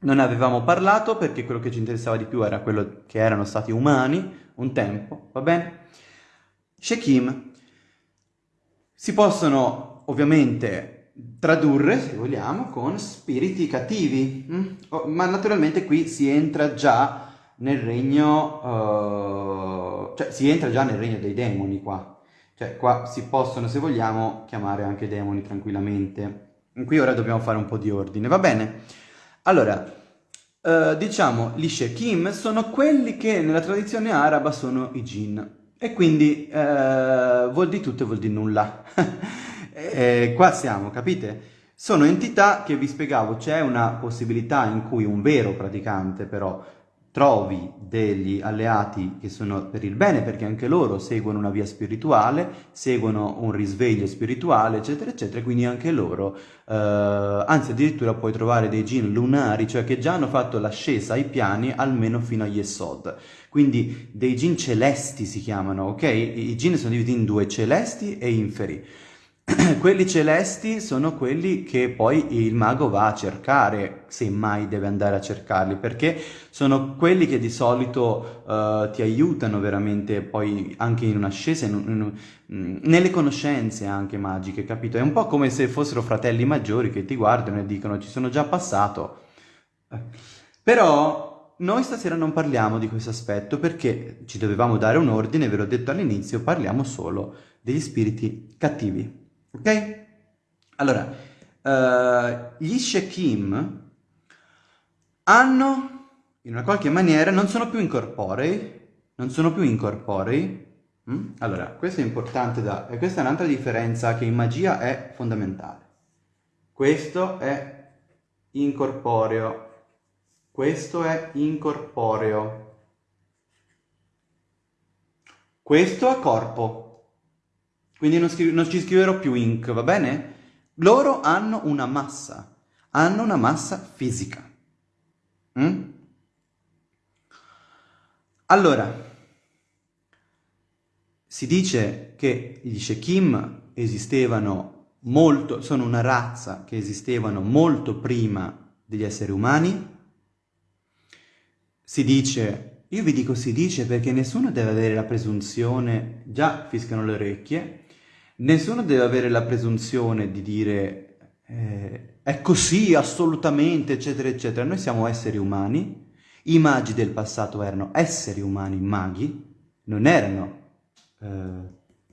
Non avevamo parlato perché quello che ci interessava di più era quello che erano stati umani un tempo, va bene? Shekim si possono ovviamente tradurre, se vogliamo, con spiriti cattivi, mm? oh, ma naturalmente qui si entra già nel regno, uh, cioè si entra già nel regno dei demoni qua, cioè qua si possono, se vogliamo, chiamare anche demoni tranquillamente. Qui ora dobbiamo fare un po' di ordine, va bene? Allora, uh, diciamo, gli Shekim sono quelli che nella tradizione araba sono i jinn. E quindi eh, vuol di tutto e vuol di nulla. e qua siamo, capite? Sono entità che vi spiegavo, c'è una possibilità in cui un vero praticante però trovi degli alleati che sono per il bene, perché anche loro seguono una via spirituale, seguono un risveglio spirituale, eccetera, eccetera, quindi anche loro, eh, anzi addirittura puoi trovare dei gin lunari, cioè che già hanno fatto l'ascesa ai piani almeno fino agli Esod. Quindi dei gin celesti si chiamano, ok? I gin sono divisi in due, celesti e inferi. quelli celesti sono quelli che poi il mago va a cercare, se mai deve andare a cercarli, perché sono quelli che di solito uh, ti aiutano veramente poi anche in un'ascesa, in, nelle conoscenze anche magiche, capito? È un po' come se fossero fratelli maggiori che ti guardano e dicono ci sono già passato. Però noi stasera non parliamo di questo aspetto perché ci dovevamo dare un ordine, ve l'ho detto all'inizio, parliamo solo degli spiriti cattivi. Ok? Allora, uh, gli Shekim hanno, in una qualche maniera, non sono più incorporei, non sono più incorporei. Mm? Allora, questo è importante da... e questa è un'altra differenza che in magia è fondamentale. Questo è incorporeo, questo è incorporeo, questo è corpo. Quindi non, non ci scriverò più ink, va bene? Loro hanno una massa, hanno una massa fisica. Mm? Allora, si dice che gli Shekim esistevano molto, sono una razza che esistevano molto prima degli esseri umani. Si dice, io vi dico si dice perché nessuno deve avere la presunzione, già fiscano le orecchie, Nessuno deve avere la presunzione di dire eh, è così assolutamente, eccetera, eccetera. Noi siamo esseri umani, i magi del passato erano esseri umani maghi, non erano eh,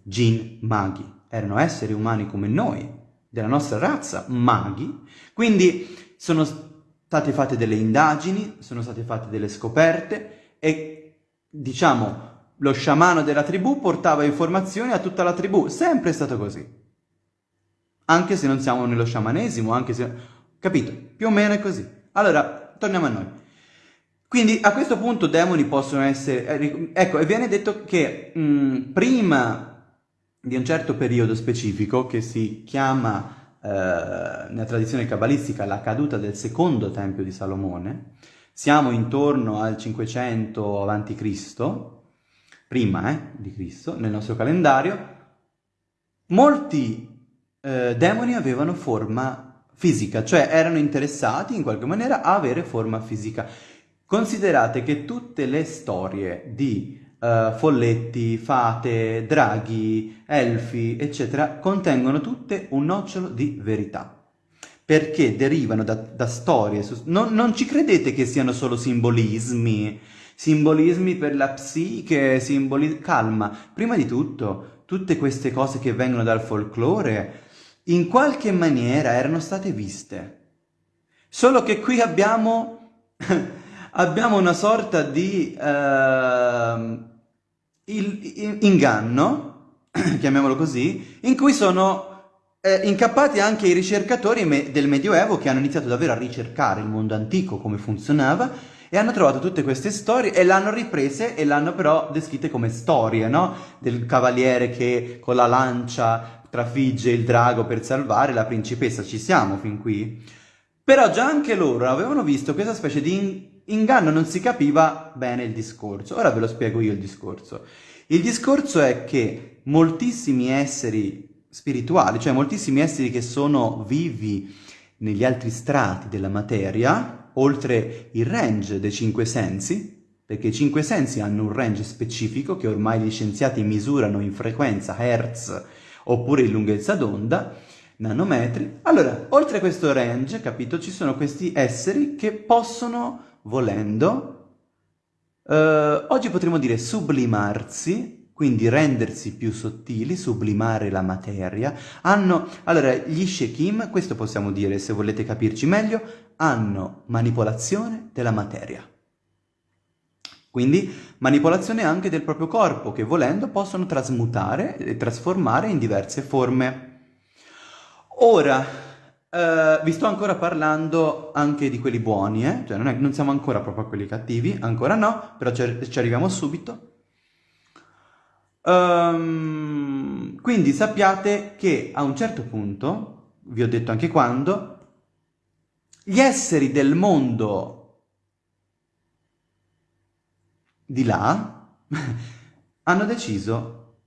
gin maghi, erano esseri umani come noi, della nostra razza, maghi, quindi sono state fatte delle indagini, sono state fatte delle scoperte e diciamo lo sciamano della tribù portava informazioni a tutta la tribù, sempre è stato così. Anche se non siamo nello sciamanesimo, anche se... Capito? Più o meno è così. Allora, torniamo a noi. Quindi a questo punto demoni possono essere... Eh, ecco, e viene detto che mh, mm, prima di un certo periodo specifico, che si chiama eh, nella tradizione cabalistica la caduta del secondo tempio di Salomone, siamo intorno al 500 a.C., prima eh, di Cristo, nel nostro calendario, molti eh, demoni avevano forma fisica, cioè erano interessati in qualche maniera a avere forma fisica. Considerate che tutte le storie di uh, folletti, fate, draghi, elfi, eccetera, contengono tutte un nocciolo di verità perché derivano da, da storie. Non, non, ci credete che siano solo simbolismi, simbolismi per la psiche, simbolismi... Calma, prima di tutto, tutte queste cose che vengono dal folklore, in qualche maniera erano state viste. Solo che qui abbiamo, abbiamo una sorta di uh, il, inganno, chiamiamolo così, in cui sono eh, incappati anche i ricercatori me del Medioevo che hanno iniziato davvero a ricercare il mondo antico, come funzionava, e hanno trovato tutte queste storie e l'hanno riprese e l'hanno però descritte come storie, no? Del cavaliere che con la lancia trafigge il drago per salvare la principessa, ci siamo fin qui? Però già anche loro avevano visto questa specie di inganno, non si capiva bene il discorso. Ora ve lo spiego io il discorso. Il discorso è che moltissimi esseri spirituali, cioè moltissimi esseri che sono vivi negli altri strati della materia, oltre il range dei cinque sensi, perché i cinque sensi hanno un range specifico che ormai gli scienziati misurano in frequenza Hertz oppure in lunghezza d'onda, nanometri. Allora, oltre questo range, capito, ci sono questi esseri che possono, volendo, eh, oggi potremmo dire sublimarsi, quindi rendersi più sottili, sublimare la materia, hanno, allora, gli Shekim, questo possiamo dire se volete capirci meglio, hanno manipolazione della materia. Quindi manipolazione anche del proprio corpo che volendo possono trasmutare e trasformare in diverse forme. Ora, eh, vi sto ancora parlando anche di quelli buoni, eh? cioè non, è, non, siamo ancora proprio a quelli cattivi, ancora no, però ci, ci arriviamo subito. Um, quindi sappiate che a un certo punto, vi ho detto anche quando, gli esseri del mondo di là hanno deciso,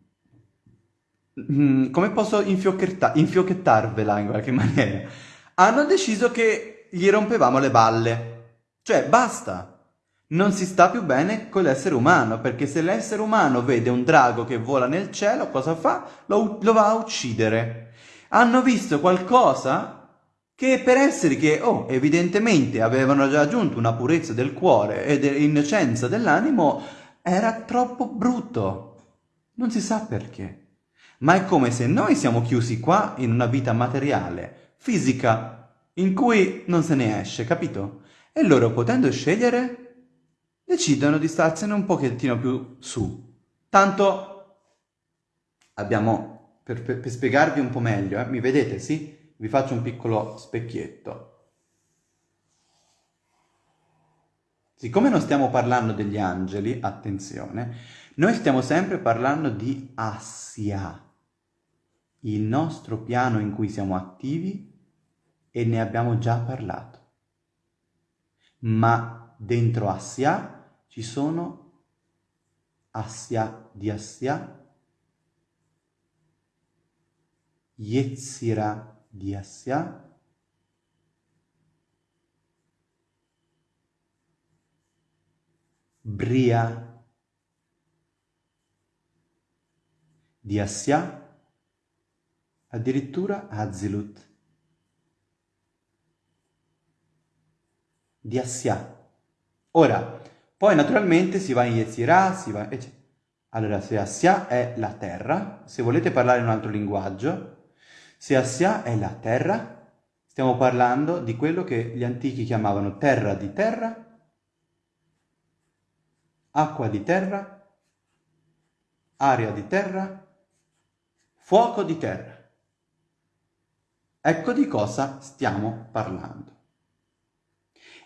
mm, come posso infiocchettarvela in qualche maniera, hanno deciso che gli rompevamo le balle. Cioè, basta. Non si sta più bene con l'essere umano, perché se l'essere umano vede un drago che vola nel cielo, cosa fa? Lo, lo va a uccidere. Hanno visto qualcosa che per esseri che, oh, evidentemente avevano già raggiunto una purezza del cuore e dell'innocenza dell'animo, era troppo brutto. Non si sa perché. Ma è come se noi siamo chiusi qua in una vita materiale, fisica, in cui non se ne esce, capito? E loro, potendo scegliere, decidono di starsene un pochettino più su. Tanto abbiamo, per, per, per spiegarvi un po' meglio, eh, mi vedete, sì? Vi faccio un piccolo specchietto. Siccome non stiamo parlando degli angeli, attenzione, noi stiamo sempre parlando di Assia, il nostro piano in cui siamo attivi e ne abbiamo già parlato. Ma dentro Assia ci sono Assia di Assia, Yetzirah di Assia Bria di Assia addirittura Azilut di Assia ora poi naturalmente si va in Yetzirah si va allora se Assia è la terra se volete parlare in un altro linguaggio se Assia è la terra, Stiamo parlando di quello che gli antichi chiamavano terra di terra, acqua di terra, aria di terra, fuoco di terra. Ecco di cosa stiamo parlando.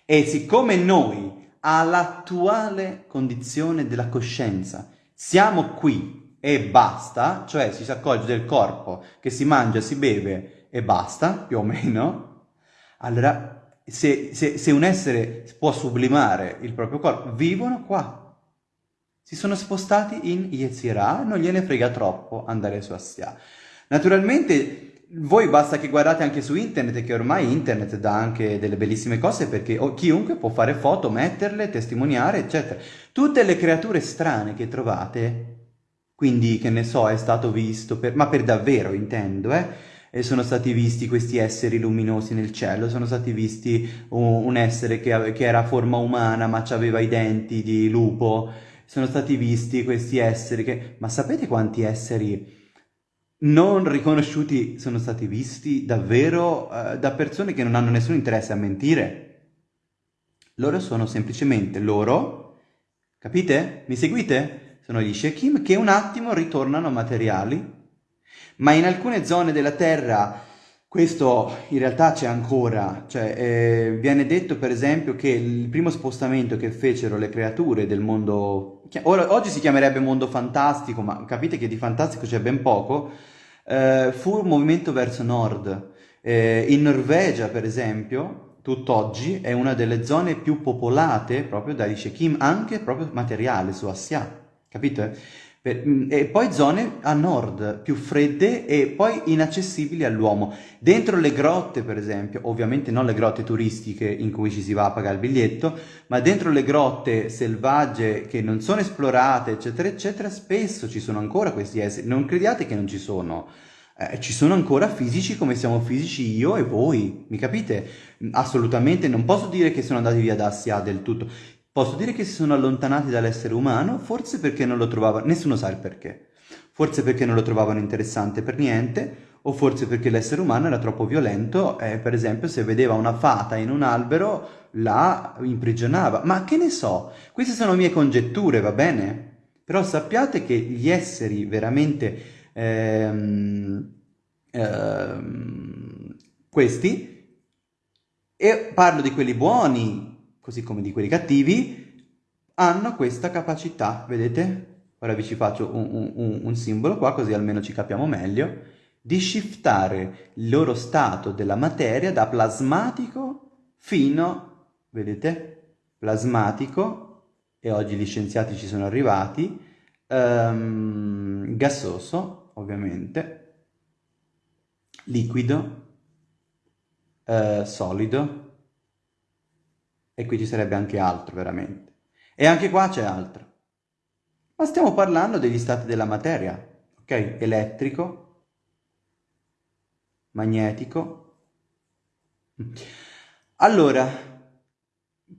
E siccome noi, all'attuale condizione della coscienza, siamo qui e basta, cioè ci si accorge del corpo che si mangia, si beve e basta, più o meno, allora se, se, se un essere può sublimare il proprio corpo, vivono qua. Si sono spostati in Yetzirah, non gliene frega troppo andare su Assia. Naturalmente voi basta che guardate anche su internet, che ormai internet dà anche delle bellissime cose perché chiunque può fare foto, metterle, testimoniare, eccetera. Tutte le creature strane che trovate, quindi che ne so, è stato visto, per, ma per davvero intendo, eh? E sono stati visti questi esseri luminosi nel cielo, sono stati visti un, essere che, che, era forma umana ma aveva i denti di lupo, sono stati visti questi esseri che... Ma sapete quanti esseri non riconosciuti sono stati visti davvero uh, da persone che non hanno nessun interesse a mentire. Loro sono semplicemente loro, capite? Mi seguite? Sono gli Shekim che un attimo ritornano materiali, ma in alcune zone della Terra questo in realtà c'è ancora, cioè eh, viene detto per esempio che il primo spostamento che fecero le creature del mondo, oggi si chiamerebbe mondo fantastico, ma capite che di fantastico c'è ben poco, eh, fu un movimento verso nord. Eh, in Norvegia per esempio, tutt'oggi è una delle zone più popolate proprio dai Shekim, anche proprio materiale su Assia, capite? Mm, e poi zone a nord, più fredde e poi inaccessibili all'uomo. Dentro le grotte, per esempio, ovviamente non le grotte turistiche in cui ci si va a pagare il biglietto, ma dentro le grotte selvagge che non sono esplorate, eccetera, eccetera, spesso ci sono ancora questi esseri. Non crediate che non ci sono. Eh, ci sono ancora fisici come siamo fisici io e voi, mi capite? Assolutamente non posso dire che sono andati via da Assia del tutto. Posso dire che si sono allontanati dall'essere umano, forse perché non lo trovavano, nessuno sa il perché, forse perché non lo trovavano interessante per niente, o forse perché l'essere umano era troppo violento e per esempio se vedeva una fata in un albero la imprigionava. Ma che ne so, queste sono mie congetture, va bene? Però sappiate che gli esseri veramente ehm, ehm, questi, e parlo di quelli buoni, così come di quelli cattivi, hanno questa capacità, vedete? Ora vi ci faccio un, un, un simbolo qua, così almeno ci capiamo meglio, di shiftare il loro stato della materia da plasmatico fino, vedete? Plasmatico, e oggi gli scienziati ci sono arrivati, um, gassoso, ovviamente, liquido, uh, solido, e qui ci sarebbe anche altro, veramente. E anche qua c'è altro. Ma stiamo parlando degli stati della materia, ok? Elettrico, magnetico. Allora,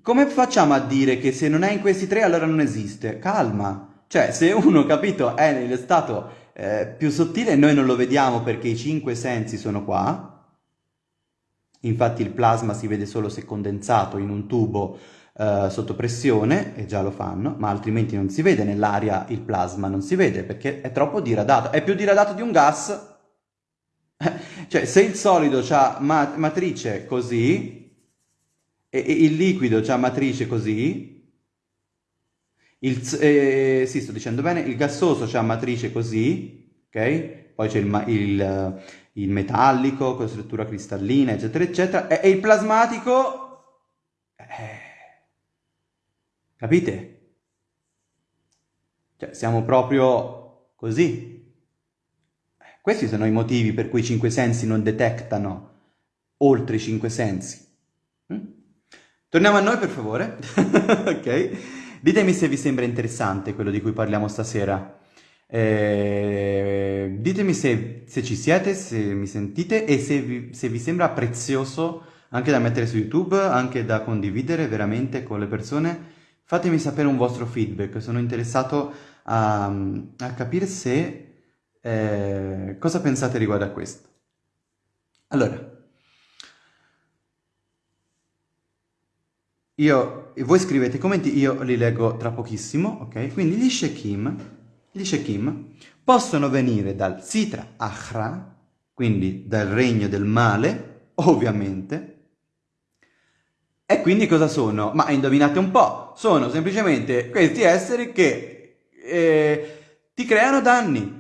come facciamo a dire che se non è in questi tre allora non esiste? Calma. Cioè, se uno, capito, è nello stato eh, più sottile, noi non lo vediamo perché i cinque sensi sono qua, Infatti il plasma si vede solo se condensato in un tubo eh, sotto pressione, e già lo fanno, ma altrimenti non si vede nell'aria il plasma, non si vede perché è troppo diradato, è più diradato di un gas. cioè se il solido ha ma matrice così, e, e, il liquido ha matrice così, il, eh, sì sto dicendo bene, il gassoso ha matrice così, ok? Poi c'è il, il il metallico con struttura cristallina, eccetera, eccetera, e, e il plasmatico... Eh, capite? Cioè, siamo proprio così. Questi sono i motivi per cui i cinque sensi non detectano oltre i cinque sensi. Mm? Torniamo a noi, per favore. ok? Ditemi se vi sembra interessante quello di cui parliamo stasera. Eh, ditemi se, se, ci siete, se mi sentite e se vi, se vi, sembra prezioso anche da mettere su YouTube, anche da condividere veramente con le persone. Fatemi sapere un vostro feedback, sono interessato a, a capire se eh, cosa pensate riguardo a questo. Allora, io, voi scrivete i commenti, io li leggo tra pochissimo, ok? Quindi gli Shekim, gli Shekim possono venire dal Sitra Achra, quindi dal regno del male, ovviamente, e quindi cosa sono? Ma indovinate un po', sono semplicemente questi esseri che eh, ti creano danni.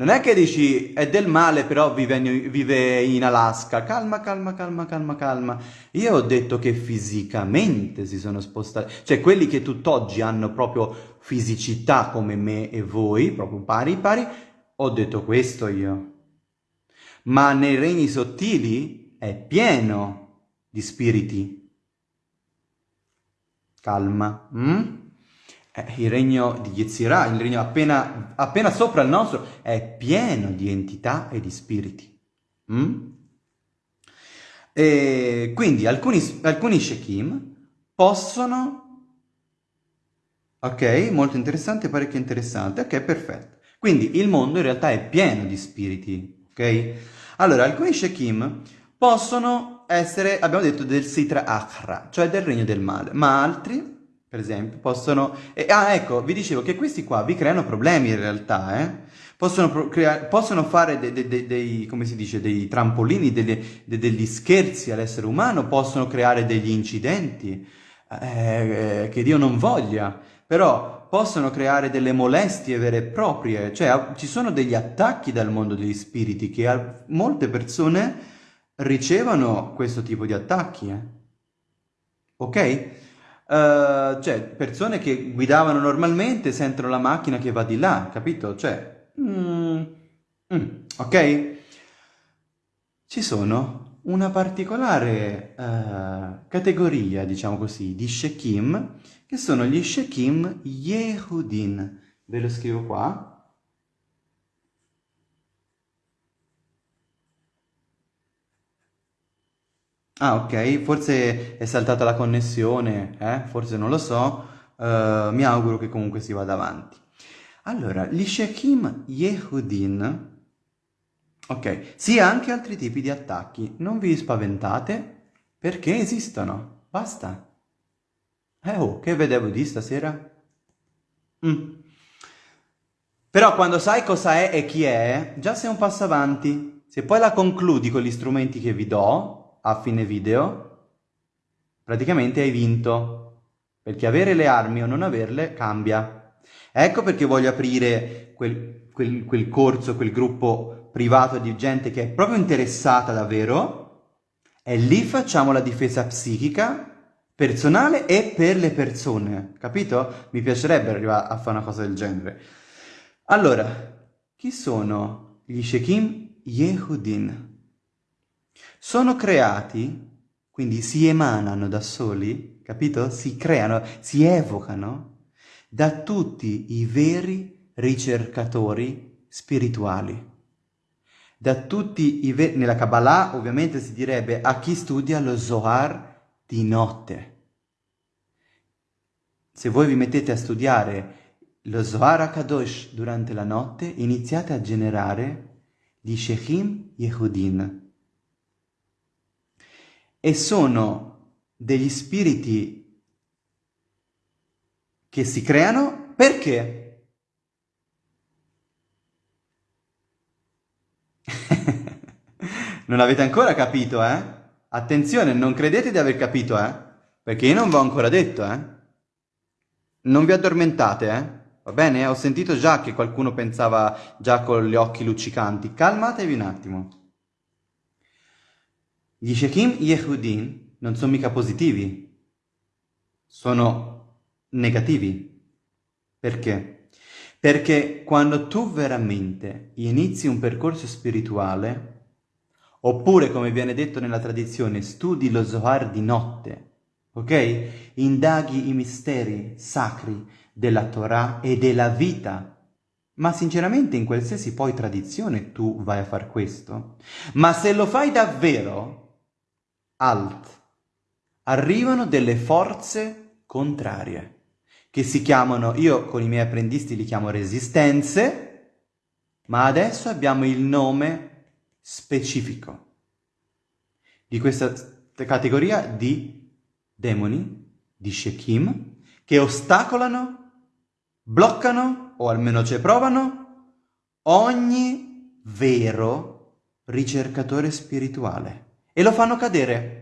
Non è che dici è del male però vive in, vive in Alaska. Calma, calma, calma, calma, calma. Io ho detto che fisicamente si sono spostati. Cioè quelli che tutt'oggi hanno proprio fisicità come me e voi, proprio pari pari, ho detto questo io. Ma nei regni sottili è pieno di spiriti calma. Mm? Eh, il regno di Yetzirah, il regno appena, appena, sopra il nostro, è pieno di entità e di spiriti. Mm? E quindi alcuni, Shekim possono... Ok, molto interessante, parecchio interessante. Ok, perfetto. Quindi il mondo in realtà è pieno di spiriti, ok? Allora, alcuni Shekim possono essere, abbiamo detto, del Sitra Akhra, cioè del regno del male, ma altri, per esempio, possono... E, ah, ecco, vi dicevo che questi qua vi creano problemi in realtà, eh? Possono, crea... possono fare dei, dei, dei, come si dice, dei trampolini, degli scherzi all'essere umano, possono creare degli incidenti, eh, che Dio non voglia, però possono creare delle molestie vere e proprie, cioè ci sono degli attacchi dal mondo degli spiriti che molte persone ricevono questo tipo di attacchi, eh? ok? Uh, cioè, persone che guidavano normalmente sentono la macchina che va di là, capito? Cioè, mm, mm, ok? Ci sono una particolare uh, categoria, diciamo così, di Shekim, che sono gli Shekim Yehudin. Ve lo scrivo qua. Ah, ok, forse è saltata la connessione, eh? Forse non lo so, uh, mi auguro che comunque si vada avanti. Allora, gli Shekim Yehudin, ok, sì, anche altri tipi di attacchi, non vi spaventate, perché esistono, basta. Eh oh, che vedevo di stasera? Mm. Però quando sai cosa è e chi è, già sei un passo avanti. Se poi la concludi con gli strumenti che vi do, a fine video, praticamente hai vinto. Perché avere le armi o non averle cambia. Ecco perché voglio aprire quel, quel, quel corso, quel gruppo privato di gente che è proprio interessata davvero e lì facciamo la difesa psichica personale e per le persone, capito? Mi piacerebbe arrivare a fare una cosa del genere. Allora, chi sono gli Shekim Yehudin? Sono creati, quindi si emanano da soli, capito? Si creano, si evocano da tutti i veri ricercatori spirituali. Da tutti i veri... Nella Kabbalah ovviamente si direbbe a chi studia lo Zohar di notte. Se voi vi mettete a studiare lo Zohar HaKadosh durante la notte, iniziate a generare gli Shechim Yehudin, e sono degli spiriti che si creano perché? non avete ancora capito, eh? Attenzione, non credete di aver capito, eh? Perché io non vi ho ancora detto, eh? Non vi addormentate, eh? Va bene? Ho sentito già che qualcuno pensava già con gli occhi luccicanti. Calmatevi un attimo. Gli Shekim Yehudin non sono mica positivi, sono negativi. Perché? Perché quando tu veramente inizi un percorso spirituale, oppure come viene detto nella tradizione, studi lo Zohar di notte, ok? Indaghi i misteri sacri della Torah e della vita ma sinceramente in qualsiasi poi tradizione tu vai a far questo. Ma se lo fai davvero, alt. Arrivano delle forze contrarie, che si chiamano, io con i miei apprendisti li chiamo resistenze, ma adesso abbiamo il nome specifico di questa categoria di demoni di Shekim che ostacolano, bloccano, o almeno ci provano, ogni vero ricercatore spirituale e lo fanno cadere.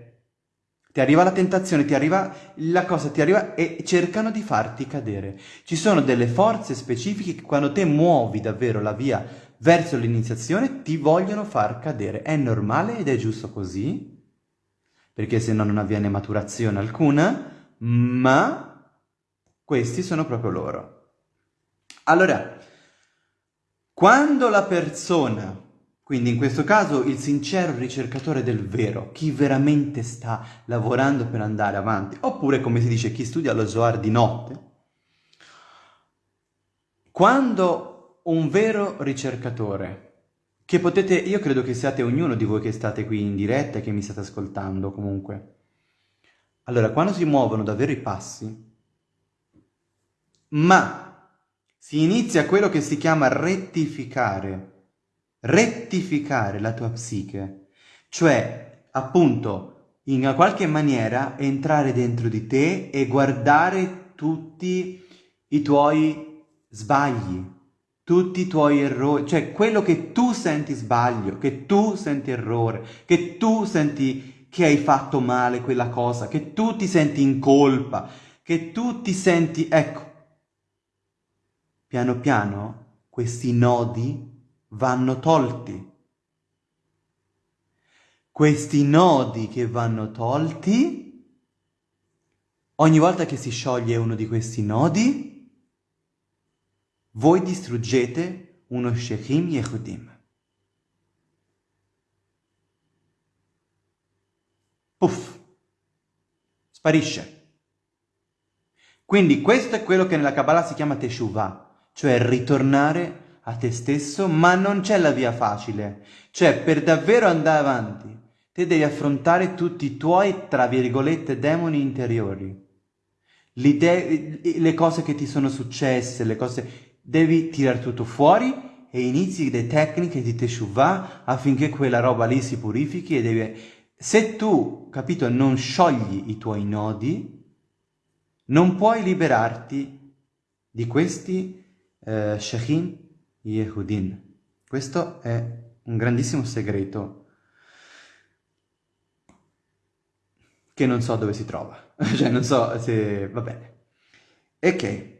Ti arriva la tentazione, ti arriva la cosa, ti arriva e cercano di farti cadere. Ci sono delle forze specifiche che quando te muovi davvero la via verso l'iniziazione ti vogliono far cadere. È normale ed è giusto così, perché se no non avviene maturazione alcuna, ma questi sono proprio loro. Allora, quando la persona, quindi in questo caso il sincero ricercatore del vero, chi veramente sta lavorando per andare avanti, oppure come si dice chi studia lo Zohar di notte, quando un vero ricercatore che potete, io credo che siate ognuno di voi che state qui in diretta e che mi state ascoltando comunque. Allora, quando si muovono davvero i passi, ma si inizia quello che si chiama rettificare, rettificare la tua psiche, cioè appunto in qualche maniera entrare dentro di te e guardare tutti i tuoi sbagli, tutti i tuoi errori, cioè quello che tu senti sbaglio, che tu senti errore, che tu senti che hai fatto male quella cosa, che tu ti senti in colpa, che tu ti senti, ecco, piano piano questi nodi vanno tolti. Questi nodi che vanno tolti, ogni volta che si scioglie uno di questi nodi, voi distruggete uno Shechim Yehudim. Puff, sparisce. Quindi questo è quello che nella Kabbalah si chiama Teshuvah, cioè ritornare a te stesso, ma non c'è la via facile. Cioè, per davvero andare avanti, te devi affrontare tutti i tuoi, tra virgolette, demoni interiori. le cose che ti sono successe, le cose devi tirare tutto fuori e inizi le tecniche di teshuvah affinché quella roba lì si purifichi e devi... Se tu, capito, non sciogli i tuoi nodi, non puoi liberarti di questi eh, Shechin Yehudin. Questo è un grandissimo segreto che non so dove si trova. cioè, non so se... va bene. Ok.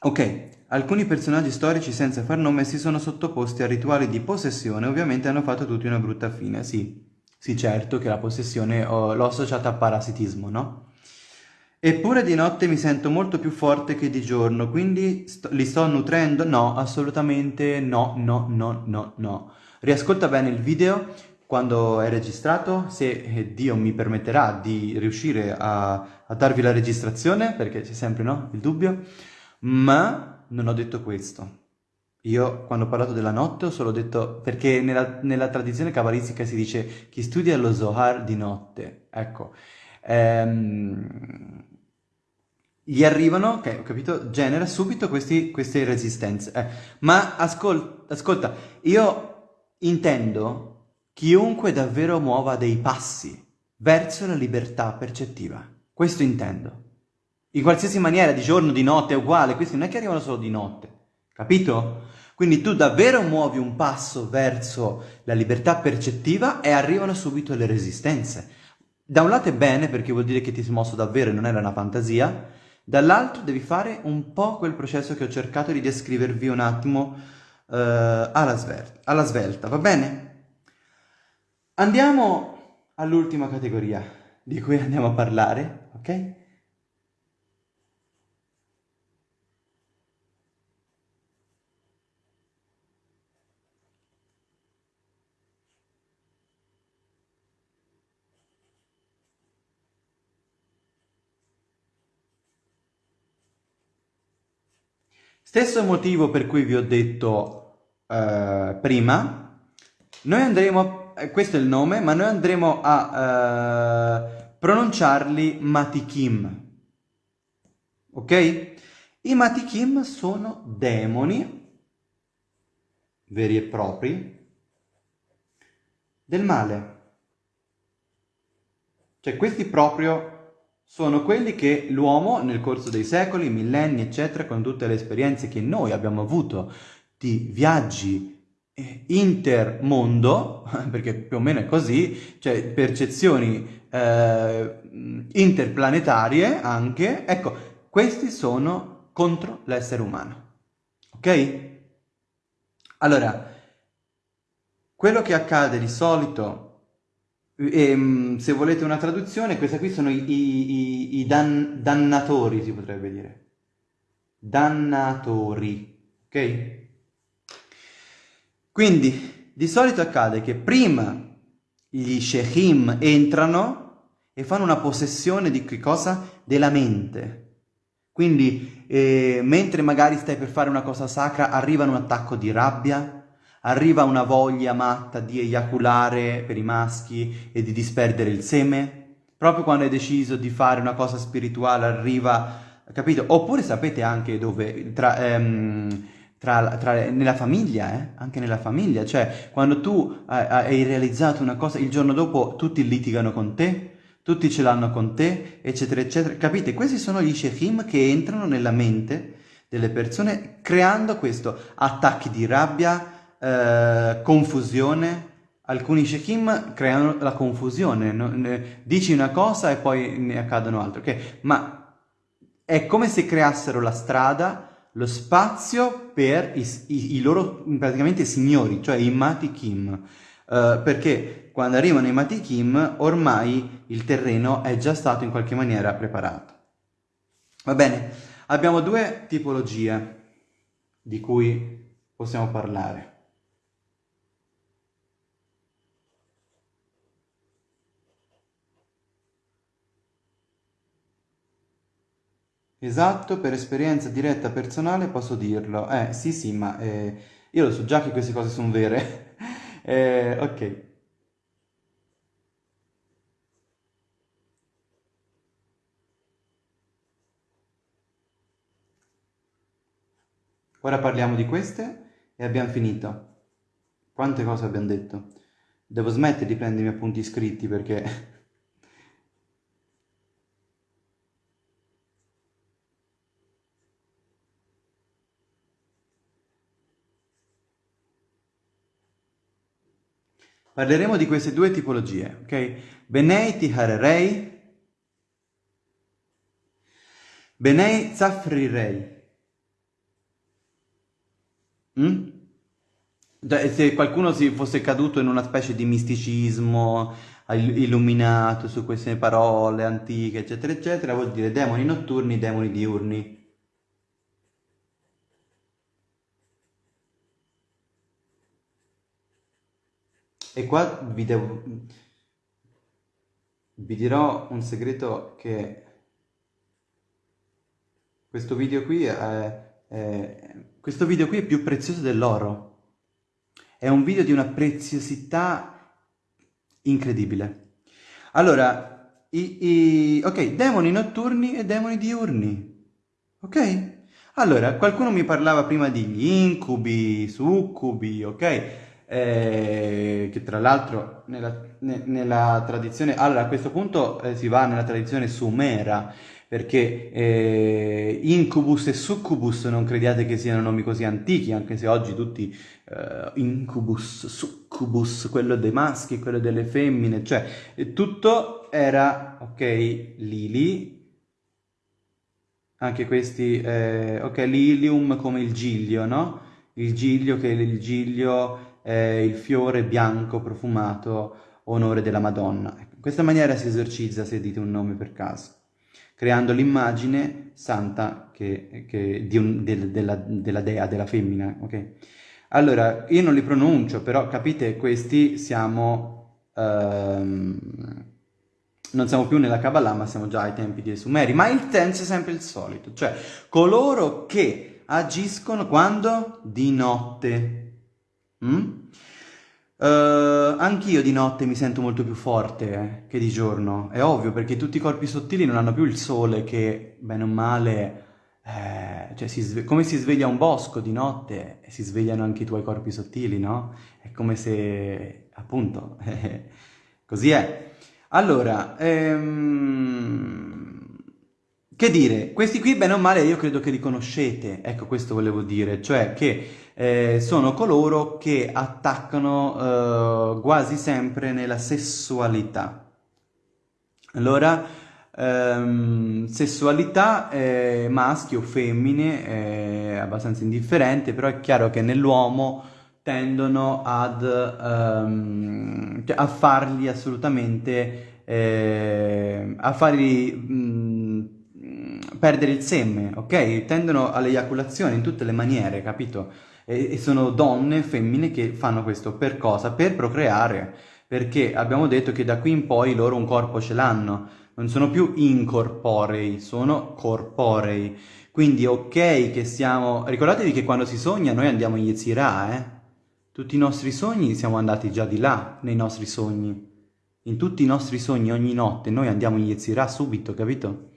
Ok, alcuni personaggi storici senza far nome si sono sottoposti a rituali di possessione, ovviamente hanno fatto tutti una brutta fine, sì. Sì, certo che la possessione oh, l'ho associata a parasitismo, no? Eppure di notte mi sento molto più forte che di giorno, quindi sto, li sto nutrendo? No, assolutamente no, no, no, no, no. Riascolta bene il video quando è registrato, se eh, Dio mi permetterà di riuscire a, a darvi la registrazione, perché c'è sempre, no, il dubbio, ma non ho detto questo. Io quando ho parlato della notte ho solo detto, perché nella, nella tradizione cabalistica si dice chi studia lo Zohar di notte, ecco, ehm, gli arrivano, ok, ho capito, genera subito questi, queste resistenze. Eh, ma ascol ascolta, io intendo chiunque davvero muova dei passi verso la libertà percettiva. Questo intendo. In qualsiasi maniera, di giorno, di notte, è uguale. Questi non è che arrivano solo di notte. Capito? Quindi tu davvero muovi un passo verso la libertà percettiva e arrivano subito le resistenze. Da un lato è bene perché vuol dire che ti sei mosso davvero e non era una fantasia, dall'altro devi fare un po' quel processo che ho cercato di descrivervi un attimo uh, alla, svelta, alla svelta, va bene? Andiamo all'ultima categoria di cui andiamo a parlare, ok? Stesso motivo per cui vi ho detto uh, prima, noi andremo, eh, questo è il nome, ma noi andremo a uh, pronunciarli Matikim. Ok? I Matikim sono demoni veri e propri del male. Cioè questi proprio sono quelli che l'uomo nel corso dei secoli, millenni, eccetera, con tutte le esperienze che noi abbiamo avuto di viaggi eh, intermondo, perché più o meno è così, cioè percezioni eh, interplanetarie anche, ecco, questi sono contro l'essere umano. Ok? Allora, quello che accade di solito e, ehm, se volete una traduzione, questi qui sono i, i, i dan, dannatori, si potrebbe dire. Dannatori, ok? Quindi, di solito accade che prima gli shechim entrano e fanno una possessione di che cosa? Della mente. Quindi, eh, mentre magari stai per fare una cosa sacra, arriva un attacco di rabbia, arriva una voglia matta di eiaculare per i maschi e di disperdere il seme, proprio quando hai deciso di fare una cosa spirituale arriva, capito? Oppure sapete anche dove, tra, ehm, tra, tra, nella famiglia, eh? anche nella famiglia, cioè quando tu hai realizzato una cosa, il giorno dopo tutti litigano con te, tutti ce l'hanno con te, eccetera, eccetera. Capite? Questi sono gli shechim che entrano nella mente delle persone creando questo, attacchi di rabbia, eh, confusione. Alcuni shekim creano la confusione, no? dici una cosa e poi ne accadono altre, okay? ma è come se creassero la strada, lo spazio per i, i, i loro praticamente signori, cioè i Matikim, uh, perché quando arrivano i Matikim ormai il terreno è già stato in qualche maniera preparato. Va bene, abbiamo due tipologie di cui possiamo parlare. Esatto, per esperienza diretta personale posso dirlo. Eh, sì, sì, ma eh, io lo so già che queste cose sono vere. eh, ok. Ora parliamo di queste e abbiamo finito. Quante cose abbiamo detto? Devo smettere di prendermi appunti scritti perché Parleremo di queste due tipologie, ok? Benei tiharerei, Benei zafrirei. Mm? Se qualcuno si fosse caduto in una specie di misticismo illuminato su queste parole antiche, eccetera, eccetera, vuol dire demoni notturni, demoni diurni. E qua vi devo... Vi dirò un segreto che questo video qui è, è, questo video qui è più prezioso dell'oro. È un video di una preziosità incredibile. Allora, i, i, ok, demoni notturni e demoni diurni. Ok? Allora, qualcuno mi parlava prima di incubi, succubi, ok? Eh, che tra l'altro nella, ne, nella, tradizione, allora a questo punto eh, si va nella tradizione sumera, perché eh, incubus e succubus non crediate che siano nomi così antichi, anche se oggi tutti eh, incubus, succubus, quello dei maschi, quello delle femmine, cioè tutto era, ok, lili, anche questi, eh, ok, lilium come il giglio, no? Il giglio che è il giglio eh, il fiore bianco profumato onore della Madonna. Ecco, in questa maniera si esorcizza se dite un nome per caso, creando l'immagine santa che, che un, del, della, della, dea, della femmina. Okay? Allora, io non li pronuncio, però capite, questi siamo... Ehm, non siamo più nella Kabbalah, ma siamo già ai tempi dei Sumeri, ma il senso è sempre il solito, cioè coloro che agiscono quando? Di notte. Mm? Uh, anch'io di notte mi sento molto più forte eh, che di giorno, è ovvio perché tutti i corpi sottili non hanno più il sole che, bene o male, eh, cioè si come si sveglia un bosco di notte, si svegliano anche i tuoi corpi sottili, no? È come se, appunto, così è. Allora, ehm, che dire, questi qui bene o male io credo che li conoscete, ecco questo volevo dire, cioè che eh, sono coloro che attaccano eh, quasi sempre nella sessualità. Allora, ehm, sessualità eh, maschi o femmine è abbastanza indifferente, però è chiaro che nell'uomo tendono ad, ehm, a fargli assolutamente, eh, a fargli... Mh, perdere il seme, ok? Tendono all'eiaculazione in tutte le maniere, capito? E, sono donne, femmine che fanno questo per cosa? Per procreare, perché abbiamo detto che da qui in poi loro un corpo ce l'hanno, non sono più incorporei, sono corporei. Quindi ok che siamo... Ricordatevi che quando si sogna noi andiamo in Yetzirah, eh? Tutti i nostri sogni siamo andati già di là, nei nostri sogni. In tutti i nostri sogni, ogni notte, noi andiamo in Yetzirah subito, capito?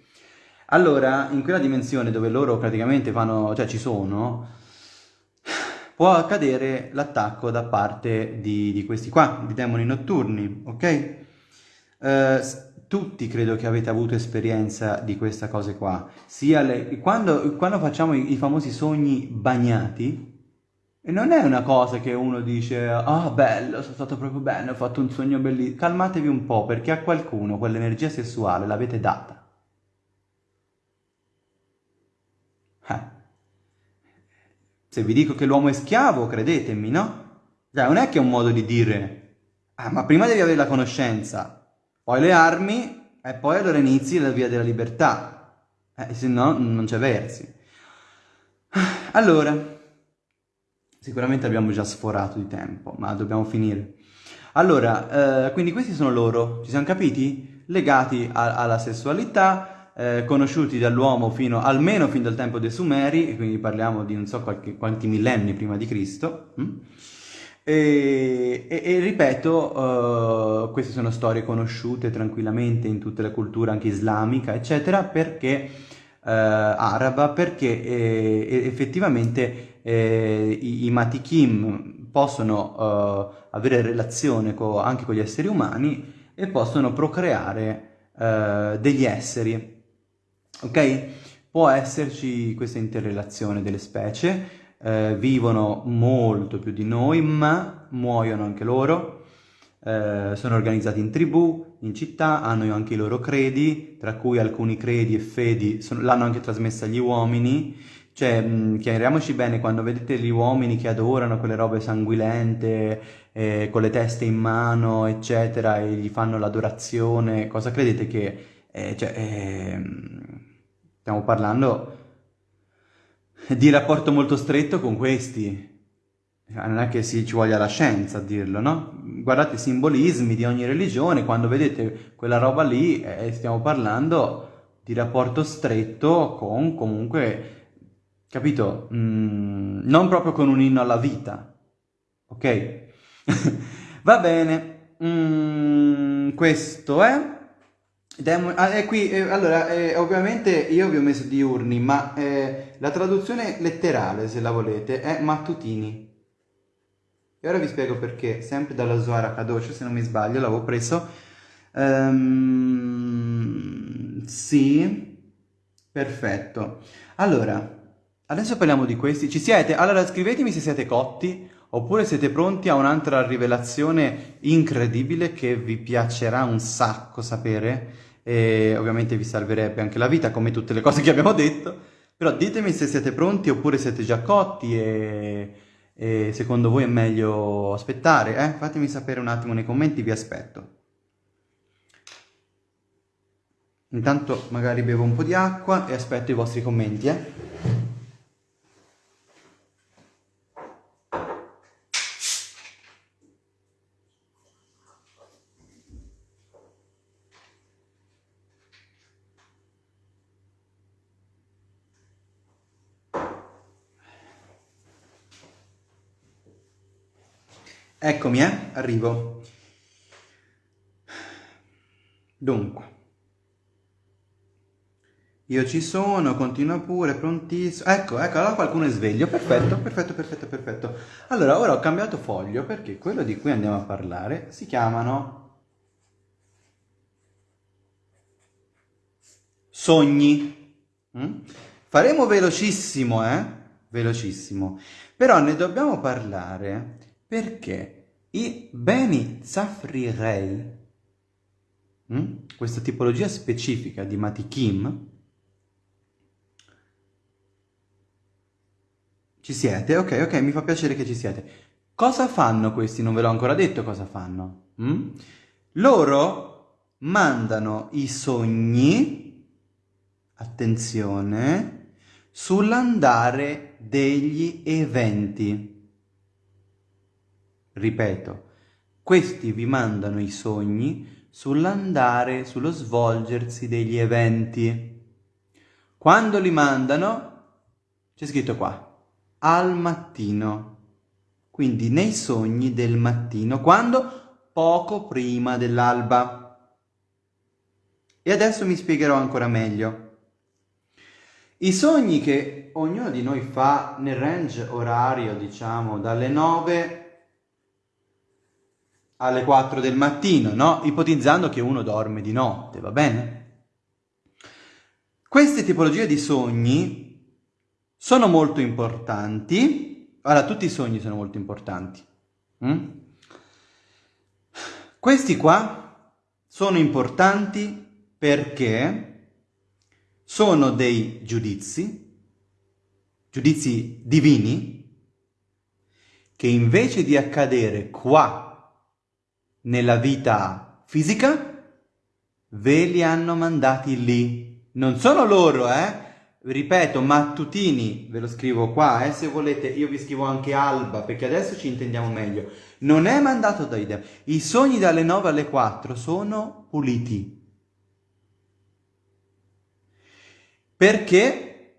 Allora, in quella dimensione dove loro praticamente fanno, cioè ci sono, può accadere l'attacco da parte di, di, questi qua, di demoni notturni, ok? Uh, tutti credo che avete avuto esperienza di queste cose qua, sia le, quando, quando facciamo i, i, famosi sogni bagnati, non è una cosa che uno dice, ah oh, bello, sono stato proprio bene, ho fatto un sogno bellissimo, calmatevi un po' perché a qualcuno quell'energia sessuale l'avete data. Eh. Se vi dico che l'uomo è schiavo, credetemi, no? Cioè, non è che è un modo di dire, ah, ma prima devi avere la conoscenza, poi le armi, e poi allora inizi la via della libertà. Eh, se no, non c'è versi. Allora, sicuramente abbiamo già sforato di tempo, ma dobbiamo finire. Allora, eh, quindi questi sono loro, ci siamo capiti? Legati a, alla sessualità, eh, conosciuti dall'uomo fino, almeno fin dal tempo dei Sumeri, quindi parliamo di non so qualche, quanti millenni prima di Cristo. Hm? E, e, e, ripeto, uh, queste sono storie conosciute tranquillamente in tutte le culture, anche islamica, eccetera, perché uh, araba, perché eh, effettivamente eh, i, i matikim possono uh, avere relazione co, anche con gli esseri umani e possono procreare degli esseri ok? Può esserci questa interrelazione delle specie, eh, vivono molto più di noi, ma muoiono anche loro, eh, sono organizzati in tribù, in città, hanno anche i loro credi, tra cui alcuni credi e fedi l'hanno anche trasmessa agli uomini, cioè, chiariamoci bene, quando vedete gli uomini che adorano quelle robe sanguinente, eh, con le teste in mano, eccetera, e gli fanno l'adorazione, cosa credete che... Eh, cioè, ehm, Stiamo parlando di rapporto molto stretto con questi. Non è che si ci voglia la scienza a dirlo, no? Guardate i simbolismi di ogni religione, quando vedete quella roba lì, eh, stiamo parlando di rapporto stretto con comunque, capito? Mm, non proprio con un inno alla vita, ok? Va bene, mm, questo è... Demon... Ah, è qui, eh, allora, eh, ovviamente io vi ho messo diurni, ma eh, la traduzione letterale, se la volete, è mattutini. E ora vi spiego perché, sempre dalla Zohar Kadosh, se non mi sbaglio, l'avevo preso. Um, sì, perfetto. Allora, adesso parliamo di questi. Ci siete? Allora scrivetemi se siete cotti, oppure siete pronti a un'altra rivelazione incredibile che vi piacerà un sacco sapere e ovviamente vi salverebbe anche la vita come tutte le cose che abbiamo detto, però ditemi se siete pronti oppure siete già cotti e, e secondo voi è meglio aspettare, eh? fatemi sapere un attimo nei commenti, vi aspetto. Intanto magari bevo un po' di acqua e aspetto i vostri commenti, eh? Eccomi, eh? Arrivo. Dunque. Io ci sono, continua pure, prontissimo. Ecco, ecco, allora qualcuno è sveglio. Perfetto, perfetto, perfetto, perfetto. Allora, ora ho cambiato foglio perché quello di cui andiamo a parlare si chiamano sogni. Mm? Faremo velocissimo, eh? Velocissimo. Però ne dobbiamo parlare perché i beni Zafrirei, mm? questa tipologia specifica di Matikim, ci siete? Ok, ok, mi fa piacere che ci siete. Cosa fanno questi? Non ve l'ho ancora detto cosa fanno. Mm? Loro mandano i sogni, attenzione, sull'andare degli eventi. Ripeto, questi vi mandano i sogni sull'andare, sullo svolgersi degli eventi. Quando li mandano, c'è scritto qua, al mattino. Quindi nei sogni del mattino, quando? Poco prima dell'alba. E adesso mi spiegherò ancora meglio. I sogni che ognuno di noi fa nel range orario, diciamo, dalle 9 alle 4 del mattino, no? Ipotizzando che uno dorme di notte, va bene? Queste tipologie di sogni sono molto importanti. Allora, tutti i sogni sono molto importanti. Mm? Questi qua sono importanti perché sono dei giudizi, giudizi divini, che invece di accadere qua nella vita fisica, ve li hanno mandati lì. Non sono loro, eh? Ripeto, mattutini, ve lo scrivo qua, eh, se volete, io vi scrivo anche alba, perché adesso ci intendiamo meglio. Non è mandato da idea. I sogni dalle 9 alle 4 sono puliti. perché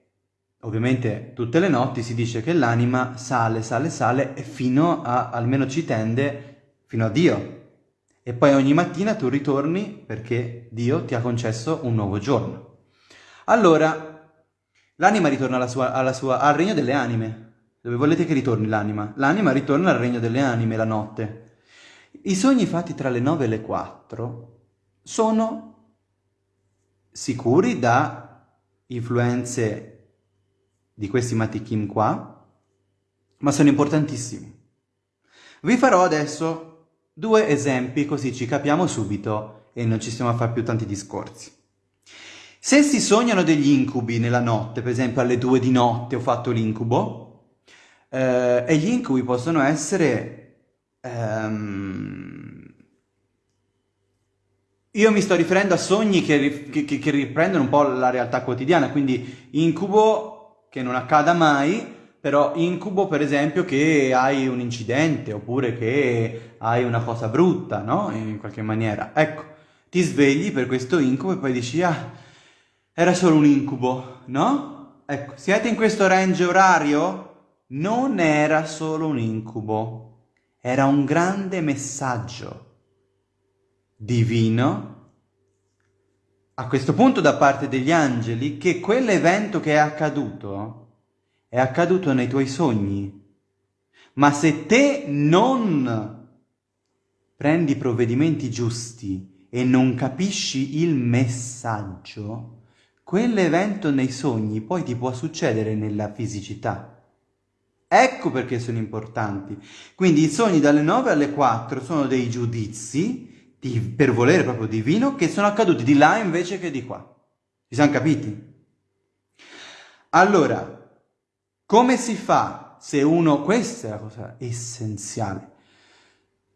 ovviamente tutte le notti si dice che l'anima sale, sale, sale e fino a, almeno ci tende, fino a Dio. E poi ogni mattina tu ritorni perché Dio ti ha concesso un nuovo giorno. Allora, l'anima ritorna alla sua, alla sua, al regno delle anime. Dove volete che ritorni l'anima? L'anima ritorna al regno delle anime la notte. I sogni fatti tra le 9 e le 4 sono sicuri da influenze di questi matikim qua, ma sono importantissimi. Vi farò adesso due esempi così ci capiamo subito e non ci stiamo a fare più tanti discorsi. Se si sognano degli incubi nella notte, per esempio alle due di notte ho fatto l'incubo, eh, e gli incubi possono essere ehm, io mi sto riferendo a sogni che, che, che, riprendono un po' la realtà quotidiana, quindi incubo che non accada mai, però incubo per esempio che hai un incidente oppure che hai una cosa brutta, no? In qualche maniera. Ecco, ti svegli per questo incubo e poi dici, ah, era solo un incubo, no? Ecco, siete in questo range orario? Non era solo un incubo, era un grande messaggio divino, a questo punto da parte degli angeli, che quell'evento che è accaduto è accaduto nei tuoi sogni. Ma se te non prendi provvedimenti giusti e non capisci il messaggio, quell'evento nei sogni poi ti può succedere nella fisicità. Ecco perché sono importanti. Quindi i sogni dalle 9 alle 4 sono dei giudizi di, per volere proprio divino che sono accaduti di là invece che di qua. Ci siamo capiti? Allora, come si fa se uno, questa è la cosa essenziale,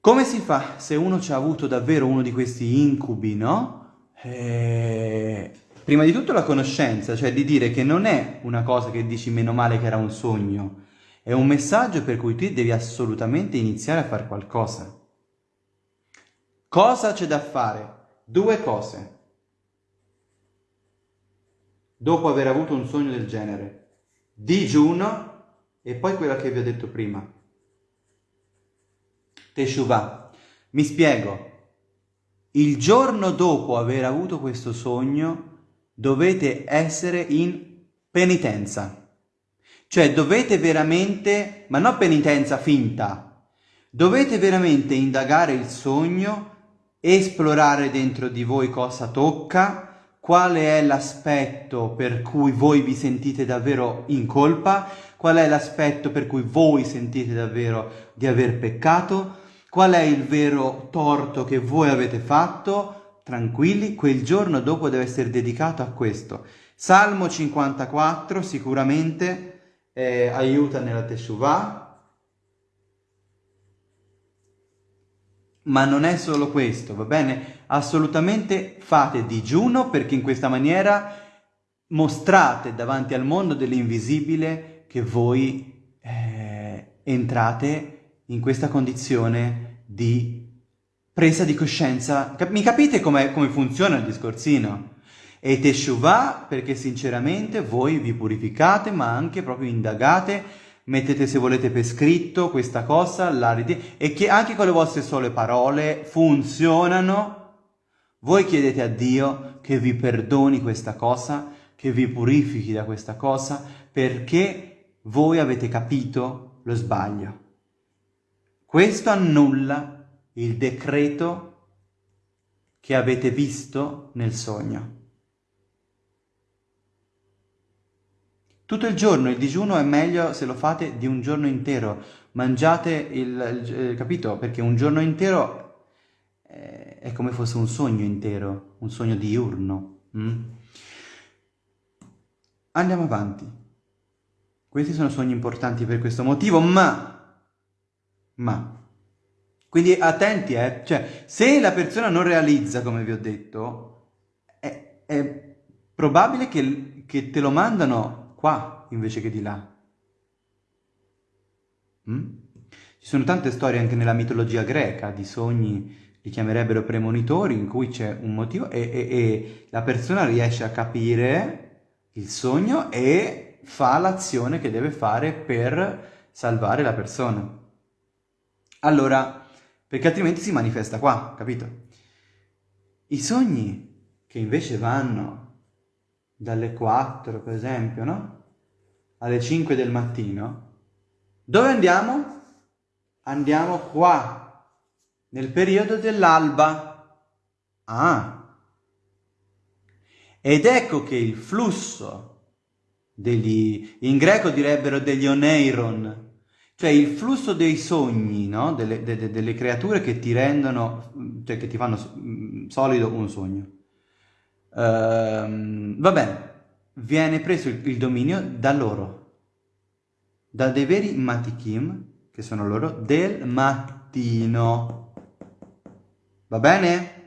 come si fa se uno ci ha avuto davvero uno di questi incubi, no? Eh, prima di tutto la conoscenza, cioè di dire che non è una cosa che dici meno male che era un sogno, è un messaggio per cui tu devi assolutamente iniziare a fare qualcosa. Cosa c'è da fare? Due cose. Dopo aver avuto un sogno del genere. Digiuno e poi quella che vi ho detto prima. Teshuvah. Mi spiego. Il giorno dopo aver avuto questo sogno dovete essere in penitenza. Cioè dovete veramente, ma non penitenza finta, dovete veramente indagare il sogno esplorare dentro di voi cosa tocca, qual è l'aspetto per cui voi vi sentite davvero in colpa, qual è l'aspetto per cui voi sentite davvero di aver peccato, qual è il vero torto che voi avete fatto, tranquilli, quel giorno dopo deve essere dedicato a questo. Salmo 54 sicuramente eh, aiuta nella Teshuvah, Ma non è solo questo, va bene? Assolutamente fate digiuno perché in questa maniera mostrate davanti al mondo dell'invisibile che voi eh, entrate in questa condizione di presa di coscienza. Cap mi capite come funziona il discorsino? E Teshuvah perché sinceramente voi vi purificate ma anche proprio indagate mettete se volete per scritto questa cosa la e che anche con le vostre sole parole funzionano, voi chiedete a Dio che vi perdoni questa cosa, che vi purifichi da questa cosa, perché voi avete capito lo sbaglio. Questo annulla il decreto che avete visto nel sogno. Tutto il giorno, il digiuno è meglio se lo fate di un giorno intero. Mangiate il, eh, capito? Perché un giorno intero è, è, come fosse un sogno intero, un sogno diurno. Mm? Andiamo avanti. Questi sono sogni importanti per questo motivo, ma... Ma... Quindi attenti, eh? Cioè, se la persona non realizza, come vi ho detto, è, è probabile che, che te lo mandano qua invece che di là. Mm? Ci sono tante storie anche nella mitologia greca di sogni, li chiamerebbero premonitori, in cui c'è un motivo e, e, e la persona riesce a capire il sogno e fa l'azione che deve fare per salvare la persona. Allora, perché altrimenti si manifesta qua, capito? I sogni che invece vanno dalle 4 per esempio, no? Alle 5 del mattino, dove andiamo? Andiamo qua, nel periodo dell'alba. Ah! Ed ecco che il flusso degli, in greco direbbero degli oneiron, cioè il flusso dei sogni, no? delle, de, delle creature che ti rendono, cioè che ti fanno mm, solido un sogno. Uh, va bene, viene preso il, il, dominio da loro, da dei veri matikim, che sono loro, del mattino. Va bene?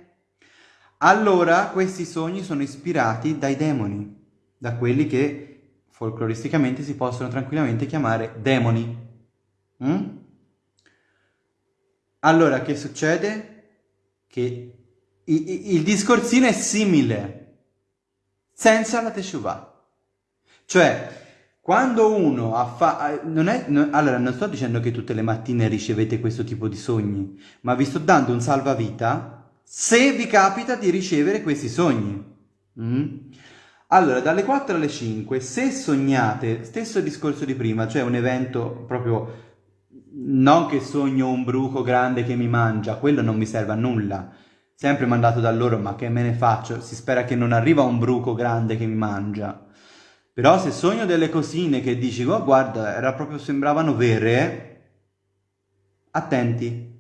Allora questi sogni sono ispirati dai demoni, da quelli che folcloristicamente si possono tranquillamente chiamare demoni. Mm? Allora, che succede? Che il discorsino è simile, senza la teshuvah. Cioè, quando uno ha fa... Non è, allora, non sto dicendo che tutte le mattine ricevete questo tipo di sogni, ma vi sto dando un salvavita se vi capita di ricevere questi sogni. Mm? Allora, dalle 4 alle 5, se sognate, stesso discorso di prima, cioè un evento proprio, non che sogno un bruco grande che mi mangia, quello non mi serve a nulla, sempre mandato da loro, ma che me ne faccio? Si spera che non arriva un bruco grande che mi mangia. Però se sogno delle cosine che dici, oh guarda, era proprio, sembravano vere, attenti.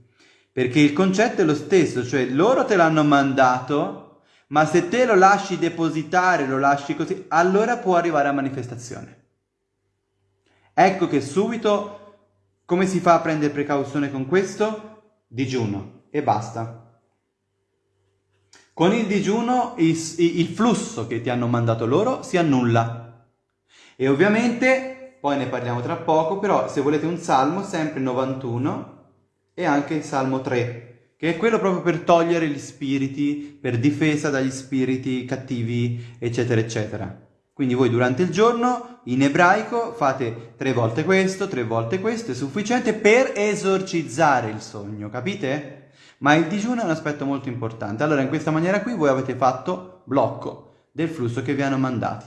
Perché il concetto è lo stesso, cioè loro te l'hanno mandato, ma se te lo lasci depositare, lo lasci così, allora può arrivare a manifestazione. Ecco che subito, come si fa a prendere precauzione con questo? Digiuno e basta. Con il digiuno il, il flusso che ti hanno mandato loro si annulla. E ovviamente, poi ne parliamo tra poco, però se volete un salmo, sempre 91 e anche il salmo 3, che è quello proprio per togliere gli spiriti, per difesa dagli spiriti cattivi, eccetera, eccetera. Quindi voi durante il giorno, in ebraico, fate tre volte questo, tre volte questo, è sufficiente per esorcizzare il sogno, capite? Ma il digiuno è un aspetto molto importante. Allora in questa maniera qui voi avete fatto blocco del flusso che vi hanno mandati.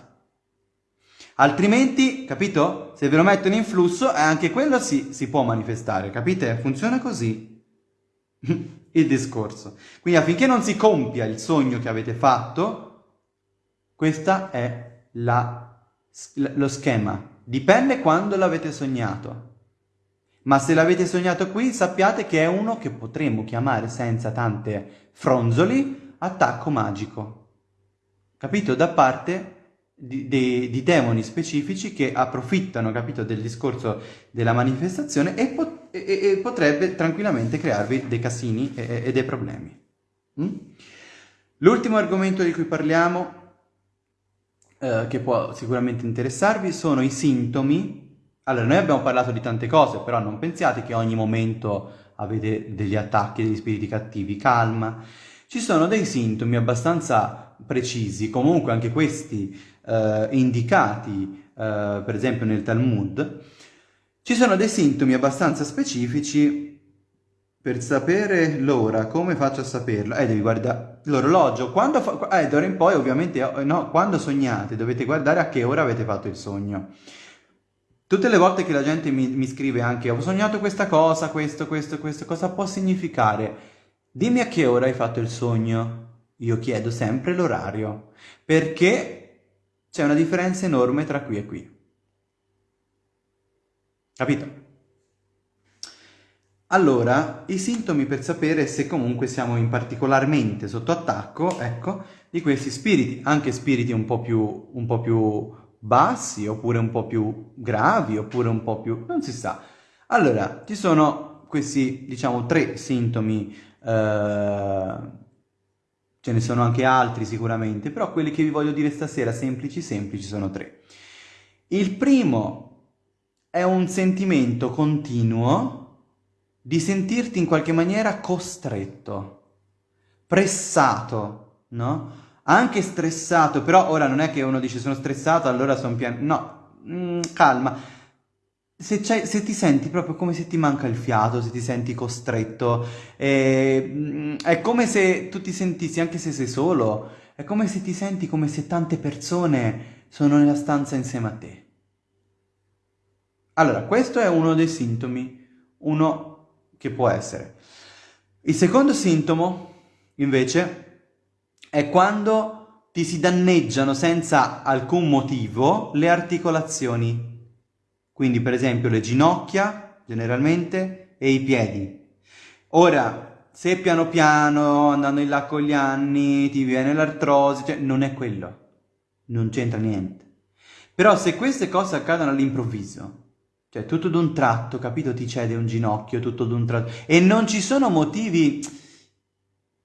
Altrimenti, capito? Se ve lo mettono in flusso, eh, anche quello si, si può manifestare, capite? Funziona così il discorso. Quindi affinché non si compia il sogno che avete fatto, Questo è la, lo schema. Dipende quando l'avete sognato. Ma se l'avete sognato qui, sappiate che è uno che potremmo chiamare senza tante fronzoli attacco magico. Capito? Da parte di, di, di demoni specifici che approfittano, capito, del discorso della manifestazione e, pot e, e potrebbe tranquillamente crearvi dei casini e, e dei problemi. Mm? L'ultimo argomento di cui parliamo, eh, che può sicuramente interessarvi, sono i sintomi allora, noi abbiamo parlato di tante cose, però non pensiate che ogni momento avete degli attacchi degli spiriti cattivi, calma. Ci sono dei sintomi abbastanza precisi, comunque anche questi eh, indicati, eh, per esempio nel Talmud. Ci sono dei sintomi abbastanza specifici per sapere l'ora, come faccio a saperlo? Eh, devi guardare l'orologio. Quando fa... Eh, d'ora in poi, ovviamente, no, quando sognate dovete guardare a che ora avete fatto il sogno. Tutte le volte che la gente mi, mi scrive anche ho sognato questa cosa, questo, questo, questo, cosa può significare? Dimmi a che ora hai fatto il sogno. Io chiedo sempre l'orario, perché c'è una differenza enorme tra qui e qui. Capito? Allora, i sintomi per sapere se comunque siamo in particolarmente sotto attacco, ecco, di questi spiriti, anche spiriti un po' più, un po più bassi, oppure un po' più gravi, oppure un po' più... non si sa. Allora, ci sono questi, diciamo, tre sintomi, eh, ce ne sono anche altri sicuramente, però quelli che vi voglio dire stasera, semplici semplici, sono tre. Il primo è un sentimento continuo di sentirti in qualche maniera costretto, pressato, no? Anche stressato, però ora non è che uno dice sono stressato, allora sono piano... No, mm, calma. Se, se, ti senti proprio come se ti manca il fiato, se ti senti costretto, eh, è come se tu ti sentissi, anche se sei solo, è come se ti senti come se tante persone sono nella stanza insieme a te. Allora, questo è uno dei sintomi, uno che può essere. Il secondo sintomo, invece, è quando ti si danneggiano senza alcun motivo le articolazioni. Quindi per esempio le ginocchia, generalmente, e i piedi. Ora, se piano piano, andando in là con gli anni, ti viene l'artrosi, cioè non è quello. Non c'entra niente. Però se queste cose accadono all'improvviso, cioè tutto d'un tratto, capito, ti cede un ginocchio, tutto d'un tratto, e non ci sono motivi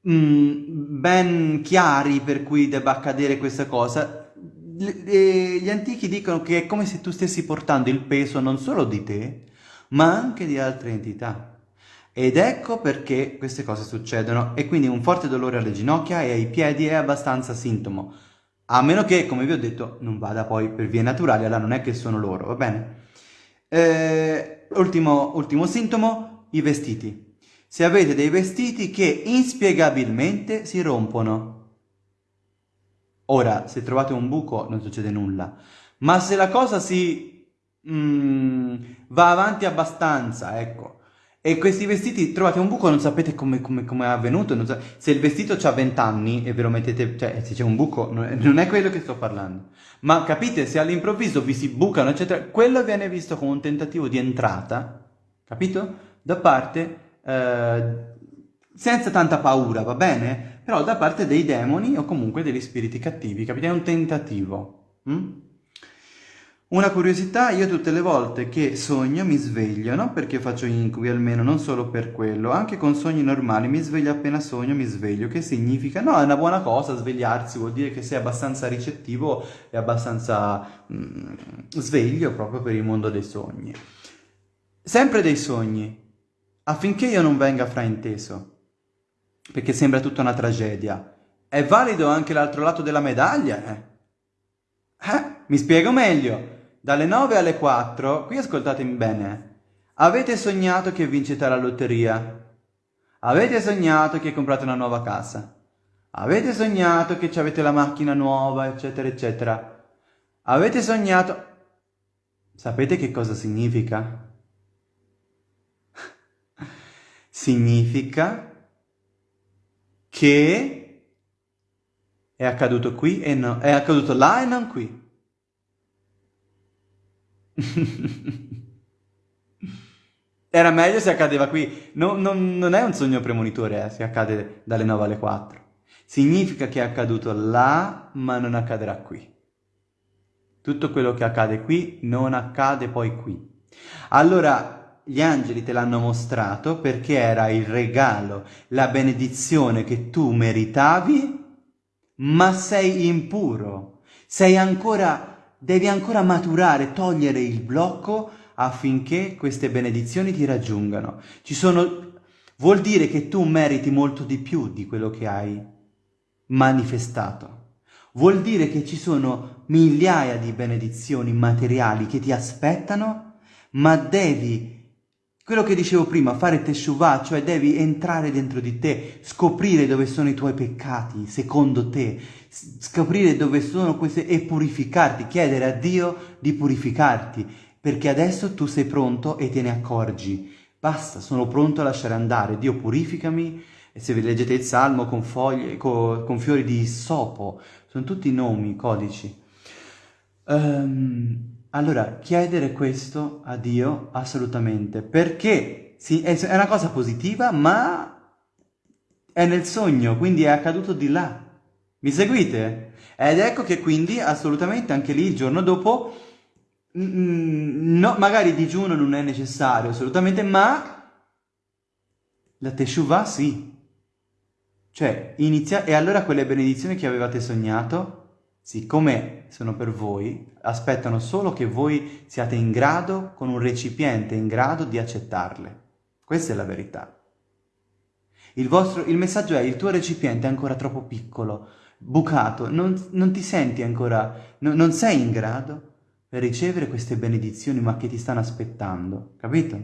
Mm, ben chiari per cui debba accadere questa cosa. gli antichi dicono che è come se tu stessi portando il peso non solo di te, ma anche di altre entità. Ed ecco perché queste cose succedono e quindi un forte dolore alle ginocchia e ai piedi è abbastanza sintomo. A meno che, come vi ho detto, non vada poi per vie naturali, allora non è che sono loro, va bene? Eh, ultimo, ultimo sintomo, i vestiti se avete dei vestiti che inspiegabilmente si rompono. Ora, se trovate un buco non succede nulla, ma se la cosa si mm, va avanti abbastanza, ecco, e questi vestiti trovate un buco non sapete come, come, come è avvenuto, so, se il vestito ha 20 anni e ve lo mettete, cioè se c'è un buco, non non è quello che sto parlando, ma capite, se all'improvviso vi si bucano, eccetera, quello viene visto come un tentativo di entrata, capito? Da parte eh, senza tanta paura, va bene? Però da parte dei demoni o comunque degli spiriti cattivi, capite? È un tentativo. Mm? Una curiosità, io tutte le volte che sogno mi sveglio, non perché faccio incubi almeno, non solo per quello, anche con sogni normali mi sveglio appena sogno, mi sveglio, che significa? No, è una buona cosa svegliarsi, vuol dire che sei abbastanza ricettivo e abbastanza mm, sveglio proprio per il mondo dei sogni. Sempre dei sogni, affinché io non venga frainteso, perché sembra tutta una tragedia. È valido anche l'altro lato della medaglia, eh? Eh? Mi spiego meglio. Dalle 9 alle 4, qui ascoltatemi bene, avete sognato che vincete la lotteria. Avete sognato che comprate una nuova casa. Avete sognato che avete la macchina nuova, eccetera, eccetera. Avete sognato... Sapete che cosa significa? Significa che È accaduto qui e no, è accaduto là e non qui. Era meglio se accadeva qui. No, no, non è un sogno premonitore eh, se accade dalle 9 alle 4. Significa che è accaduto là, ma non accadrà qui. Tutto quello che accade qui non accade poi qui. Allora gli angeli te l'hanno mostrato perché era il regalo, la benedizione che tu meritavi, ma sei impuro. Sei ancora, devi ancora maturare, togliere il blocco affinché queste benedizioni ti raggiungano. Ci sono, vuol dire che tu meriti molto di più di quello che hai manifestato. Vuol dire che ci sono migliaia di benedizioni materiali che ti aspettano, ma devi, quello che dicevo prima, fare teshuvah, cioè devi entrare dentro di te, scoprire dove sono i tuoi peccati, secondo te, scoprire dove sono queste e purificarti, chiedere a Dio di purificarti, perché adesso tu sei pronto e te ne accorgi. Basta, sono pronto a lasciare andare, Dio purificami, e se vi leggete il Salmo con, foglie, con, con fiori di sopo, sono tutti nomi, codici. Um, allora, chiedere questo a Dio assolutamente, perché sì, è una cosa positiva, ma è nel sogno, quindi è accaduto di là. Mi seguite? Ed ecco che quindi assolutamente anche lì il giorno dopo, mm, no, magari digiuno non è necessario assolutamente, ma la Teshuvah sì. Cioè, inizia... E allora quelle benedizioni che avevate sognato, siccome sono per voi, aspettano solo che voi siate in grado, con un recipiente in grado di accettarle. Questa è la verità. Il, vostro, il messaggio è il tuo recipiente è ancora troppo piccolo, bucato, non, non ti senti ancora, no, non sei in grado per ricevere queste benedizioni ma che ti stanno aspettando, capito?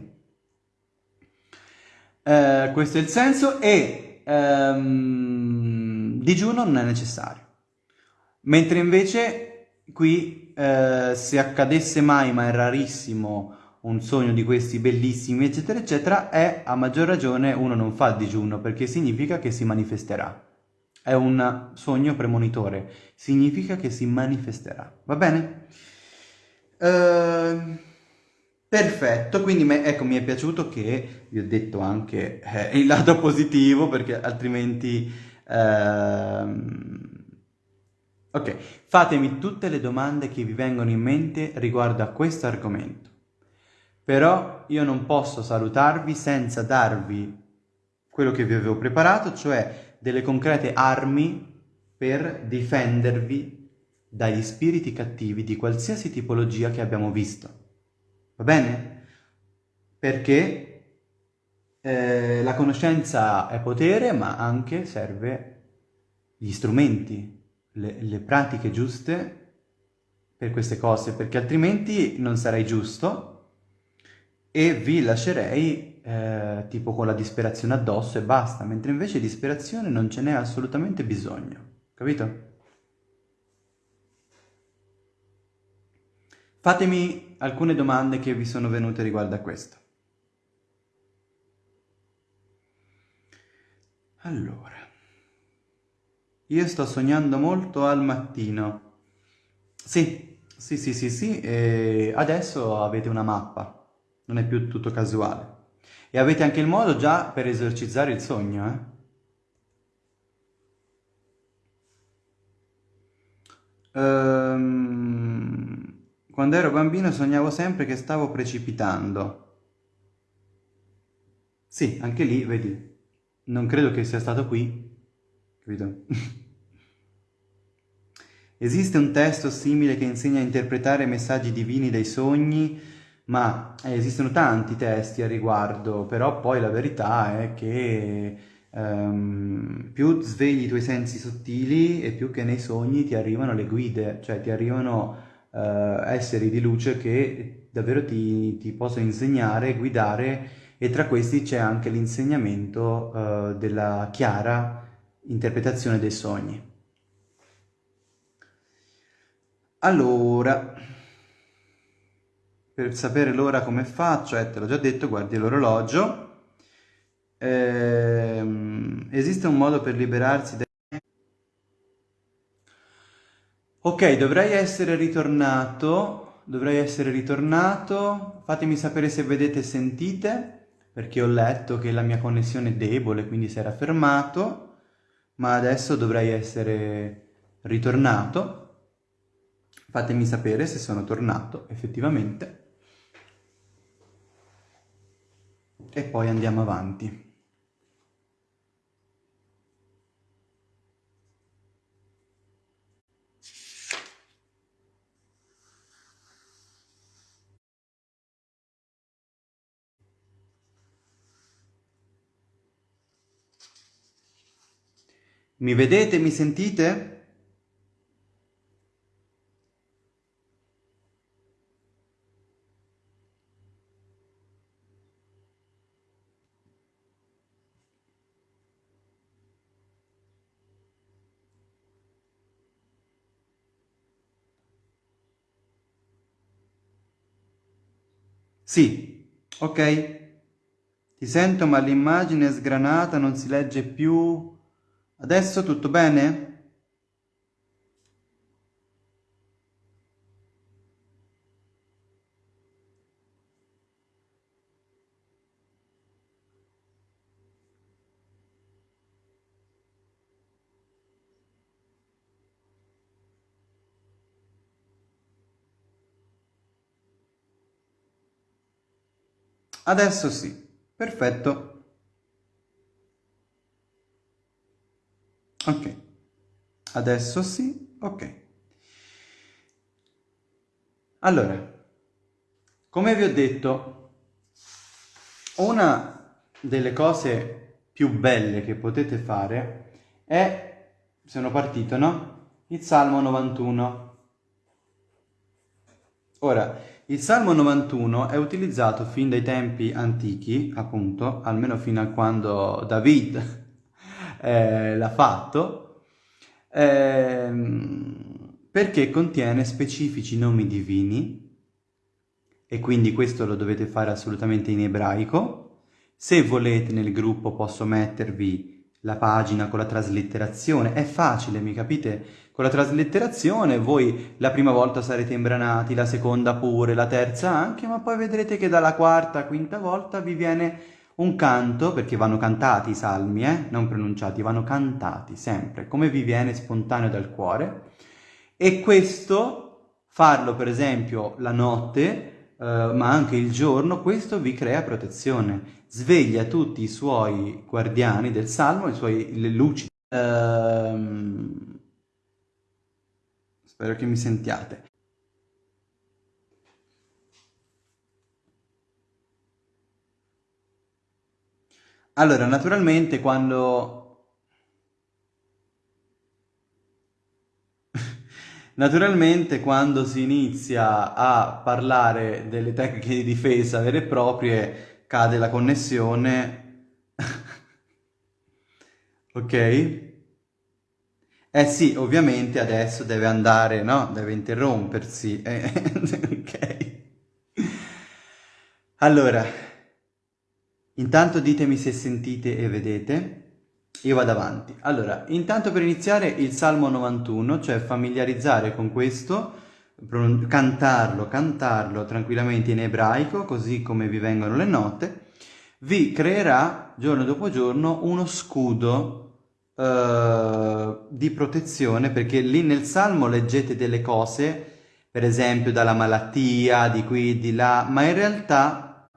Eh, questo è il senso e ehm, digiuno non è necessario. Mentre invece qui eh, se accadesse mai, ma è rarissimo, un sogno di questi bellissimi, eccetera, eccetera, è a maggior ragione uno non fa digiuno perché significa che si manifesterà. È un sogno premonitore, significa che si manifesterà. Va bene? Uh... Perfetto, quindi me, ecco, mi è piaciuto che vi ho detto anche eh, il lato positivo perché altrimenti... Ehm... Ok, fatemi tutte le domande che vi vengono in mente riguardo a questo argomento. Però io non posso salutarvi senza darvi quello che vi avevo preparato, cioè delle concrete armi per difendervi dagli spiriti cattivi di qualsiasi tipologia che abbiamo visto. Va bene? Perché eh, la conoscenza è potere, ma anche serve gli strumenti, le, le pratiche giuste per queste cose, perché altrimenti non sarei giusto e vi lascerei eh, tipo con la disperazione addosso e basta, mentre invece disperazione non ce n'è assolutamente bisogno, capito? Fatemi alcune domande che vi sono venute riguardo a questo. Allora, io sto sognando molto al mattino. Sì, sì, sì, sì, sì, e adesso avete una mappa, non è più tutto casuale. E avete anche il modo già per esorcizzare il sogno, eh? Um, quando ero bambino sognavo sempre che stavo precipitando. Sì, anche lì, vedi, non credo che sia stato qui, capito? Esiste un testo simile che insegna a interpretare messaggi divini dai sogni, ma eh, esistono tanti testi a riguardo, però poi la verità è che um, più svegli i tuoi sensi sottili e più che nei sogni ti arrivano le guide, cioè ti arrivano eh, esseri di luce che davvero ti, ti possono insegnare, guidare e tra questi c'è anche l'insegnamento eh, della chiara interpretazione dei sogni. Allora, per sapere l'ora come faccio, eh, te l'ho già detto, guardi l'orologio. Eh, esiste un modo per liberarsi da Ok, dovrei essere ritornato, dovrei essere ritornato, fatemi sapere se vedete e sentite, perché ho letto che la mia connessione è debole, quindi si era fermato, ma adesso dovrei essere ritornato. Fatemi sapere se sono tornato effettivamente. E poi andiamo avanti. Mi vedete? Mi sentite? Sì, ok. Ti sento ma l'immagine è sgranata, non si legge più. Adesso tutto bene? Adesso sì, perfetto. Ok, adesso sì, ok. Allora, come vi ho detto, una delle cose più belle che potete fare è, sono partito, no? Il Salmo 91. Ora, il Salmo 91 è utilizzato fin dai tempi antichi, appunto, almeno fino a quando David eh, l'ha fatto, ehm, perché contiene specifici nomi divini, e quindi questo lo dovete fare assolutamente in ebraico. Se volete nel gruppo posso mettervi la pagina con la traslitterazione, è facile, mi capite? Con la traslitterazione voi la prima volta sarete imbranati, la seconda pure, la terza anche, ma poi vedrete che dalla quarta, quinta volta vi viene un canto, perché vanno cantati i salmi, eh? non pronunciati, vanno cantati sempre, come vi viene spontaneo dal cuore. E questo, farlo per esempio la notte, eh, ma anche il giorno, questo vi crea protezione. Sveglia tutti i suoi guardiani del salmo, i suoi, le luci. Ehm... Spero che mi sentiate. Allora, naturalmente quando... Naturalmente quando si inizia a parlare delle tecniche di difesa vere e proprie cade la connessione. ok? Eh sì, ovviamente adesso deve andare, no? Deve interrompersi. ok? Allora, Intanto ditemi se sentite e vedete. Io vado avanti. Allora, intanto per iniziare il Salmo 91, cioè familiarizzare con questo, cantarlo, cantarlo tranquillamente in ebraico, così come vi vengono le note, vi creerà giorno dopo giorno uno scudo eh, di protezione, perché lì nel Salmo leggete delle cose, per esempio dalla malattia, di qui, di là, ma in realtà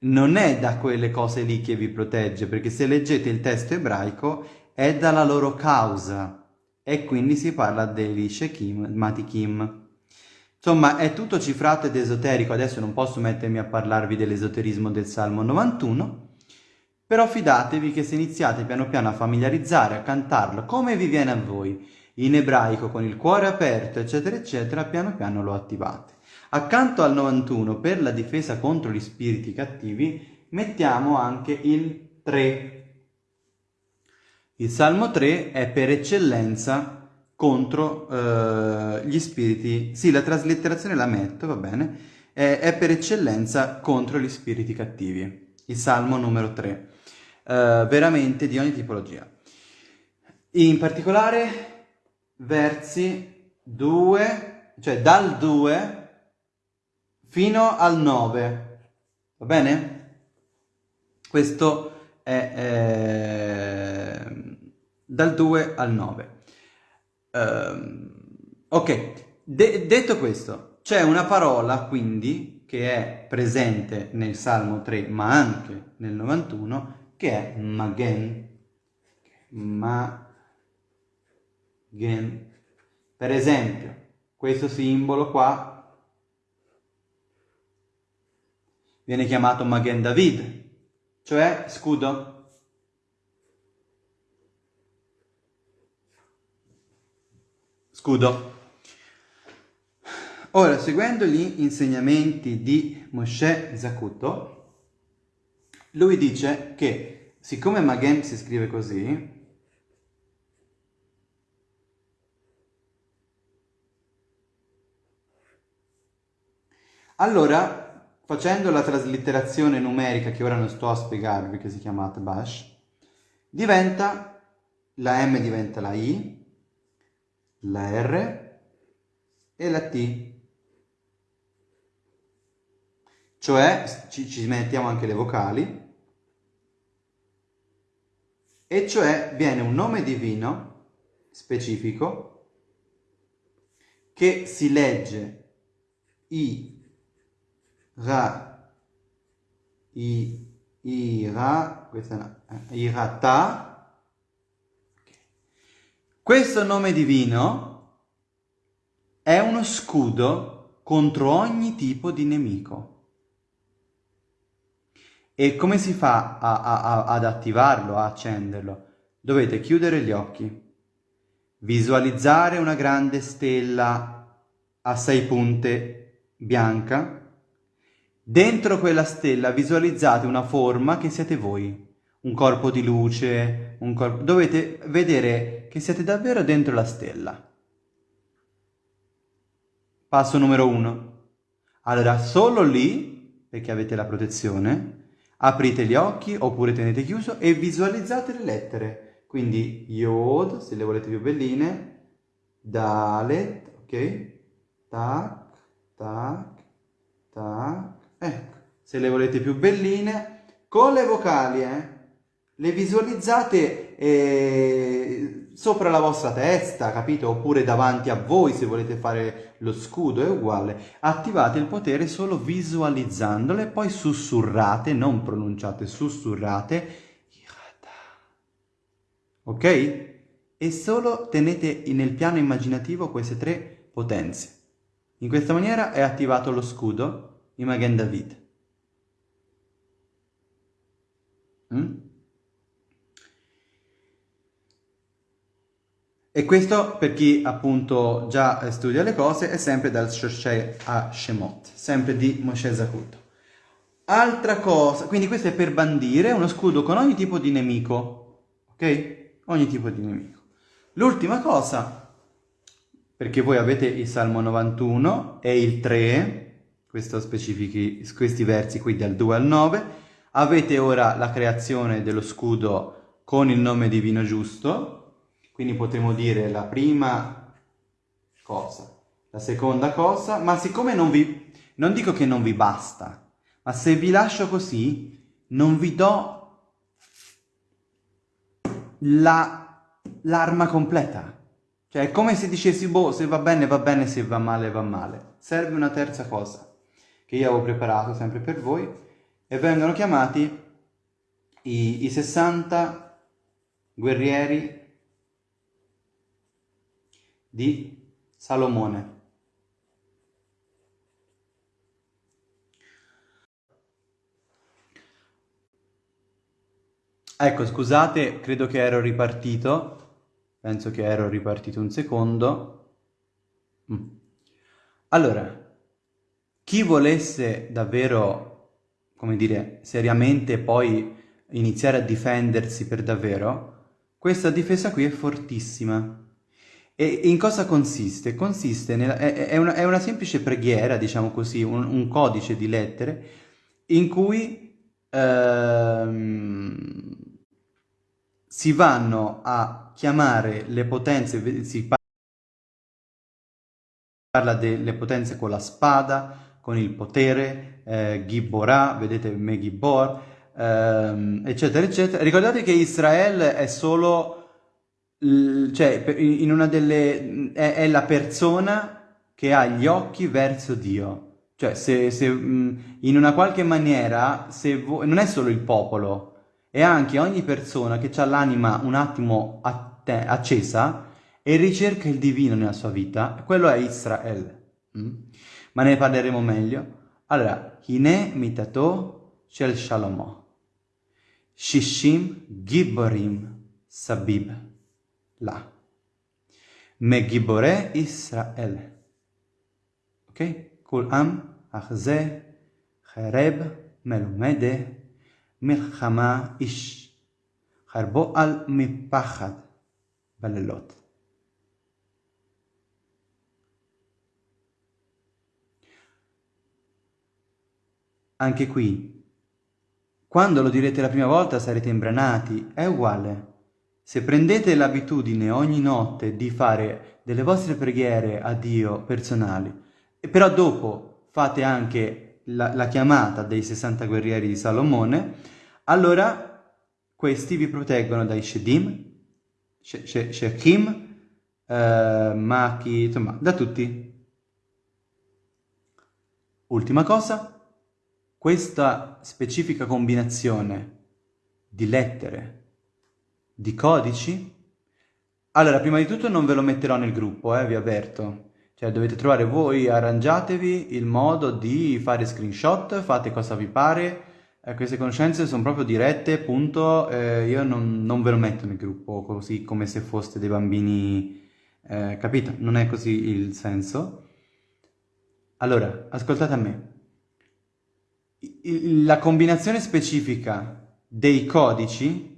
non è da quelle cose lì che vi protegge, perché se leggete il testo ebraico è dalla loro causa e quindi si parla degli Shekim, Matikim. Insomma, è tutto cifrato ed esoterico, adesso non posso mettermi a parlarvi dell'esoterismo del Salmo 91, però fidatevi che se iniziate piano piano a familiarizzare, a cantarlo come vi viene a voi, in ebraico, con il cuore aperto, eccetera, eccetera, piano piano lo attivate. Accanto al 91 per la difesa contro gli spiriti cattivi mettiamo anche il 3. Il Salmo 3 è per eccellenza contro eh, gli spiriti, sì la traslitterazione la metto, va bene, è, è, per eccellenza contro gli spiriti cattivi, il Salmo numero 3, eh, veramente di ogni tipologia. In particolare versi 2, cioè dal 2 fino al 9, va bene? Questo è eh, dal 2 al 9. Uh, ehm, ok, De detto questo, c'è una parola quindi che è presente nel Salmo 3 ma anche nel 91 che è Magen. Magen. Per esempio, questo simbolo qua viene chiamato Magen David, cioè scudo. Scudo. Ora, seguendo gli insegnamenti di Moshe Zakuto, lui dice che siccome Magen si scrive così, Allora, facendo la traslitterazione numerica che ora non sto a spiegarvi, che si chiama Atbash, diventa, la M diventa la I, la R e la T. Cioè, ci, ci mettiamo anche le vocali, e cioè viene un nome divino specifico che si legge I ra, i, ira, questa è eh, irata. Questo nome divino è uno scudo contro ogni tipo di nemico. E come si fa a, a, a, ad attivarlo, a accenderlo? Dovete chiudere gli occhi, visualizzare una grande stella a sei punte bianca Dentro quella stella visualizzate una forma che siete voi, un corpo di luce, un corpo... dovete vedere che siete davvero dentro la stella. Passo numero uno. Allora, solo lì, perché avete la protezione, aprite gli occhi oppure tenete chiuso e visualizzate le lettere. Quindi Yod, se le volete più belline, Dalet, ok? Tac, tac, tac, Ecco, se le volete più belline, con le vocali, eh, le visualizzate eh, sopra la vostra testa, capito? Oppure davanti a voi se volete fare lo scudo, è uguale. Attivate il potere solo visualizzandole, poi sussurrate, non pronunciate, sussurrate. Ok? E solo tenete nel piano immaginativo queste tre potenze. In questa maniera è attivato lo scudo di David. Mm? E questo, per chi appunto già studia le cose, è sempre dal Shoshei a Shemot, sempre di Moshe Zakuto. Altra cosa, quindi questo è per bandire uno scudo con ogni tipo di nemico, ok? Ogni tipo di nemico. L'ultima cosa, perché voi avete il Salmo 91 e il 3, questi versi qui dal 2 al 9, avete ora la creazione dello scudo con il nome divino giusto, quindi potremo dire la prima cosa, la seconda cosa, ma siccome non vi, non dico che non vi basta, ma se vi lascio così, non vi do l'arma la, completa. Cioè è come se dicessi, boh, se va bene va bene, se va male va male. Serve una terza cosa che io avevo preparato sempre per voi e vengono chiamati i, i 60 guerrieri di Salomone. Ecco, scusate, credo che ero ripartito, penso che ero ripartito un secondo. Mm. Allora, chi volesse davvero, come dire, seriamente poi iniziare a difendersi per davvero, questa difesa qui è fortissima. E in cosa consiste? Consiste nella, è, è, una, è, una, semplice preghiera, diciamo così, un, un codice di lettere in cui ehm, si vanno a chiamare le potenze, si parla delle potenze con la spada, con il potere, eh, Gibborah, vedete Megibor, ehm, eccetera, eccetera. Ricordate che Israele è solo, cioè, in una delle, è, è la persona che ha gli occhi verso Dio. Cioè, se, se in una qualche maniera, se non è solo il popolo, è anche ogni persona che ha l'anima un attimo att- accesa e ricerca il divino nella sua vita, quello è Israele. Mm? Ma ne parleremo meglio. Allora, Hine mitato shel shalomo. Shishim giborim sabib la. Me gibore Israel. Ok? כול עם, אך זה חרב מלומדה מלחמה איש, חרבו על מפחד בלילות. Anche qui, quando lo direte la prima volta sarete imbranati, è uguale. Se prendete l'abitudine ogni notte di fare delle vostre preghiere a Dio personali, però dopo fate anche la, la chiamata dei 60 guerrieri di Salomone, allora questi vi proteggono dai Shedim, Shechim, eh, Machi, insomma, da tutti. Ultima cosa, questa specifica combinazione di lettere, di codici, allora prima di tutto non ve lo metterò nel gruppo, eh, vi avverto, cioè dovete trovare voi, arrangiatevi il modo di fare screenshot, fate cosa vi pare, eh, queste conoscenze sono proprio dirette, punto, eh, io non, non, ve lo metto nel gruppo così come se foste dei bambini, eh, capito? Non è così il senso. Allora, ascoltate a me. La combinazione specifica dei codici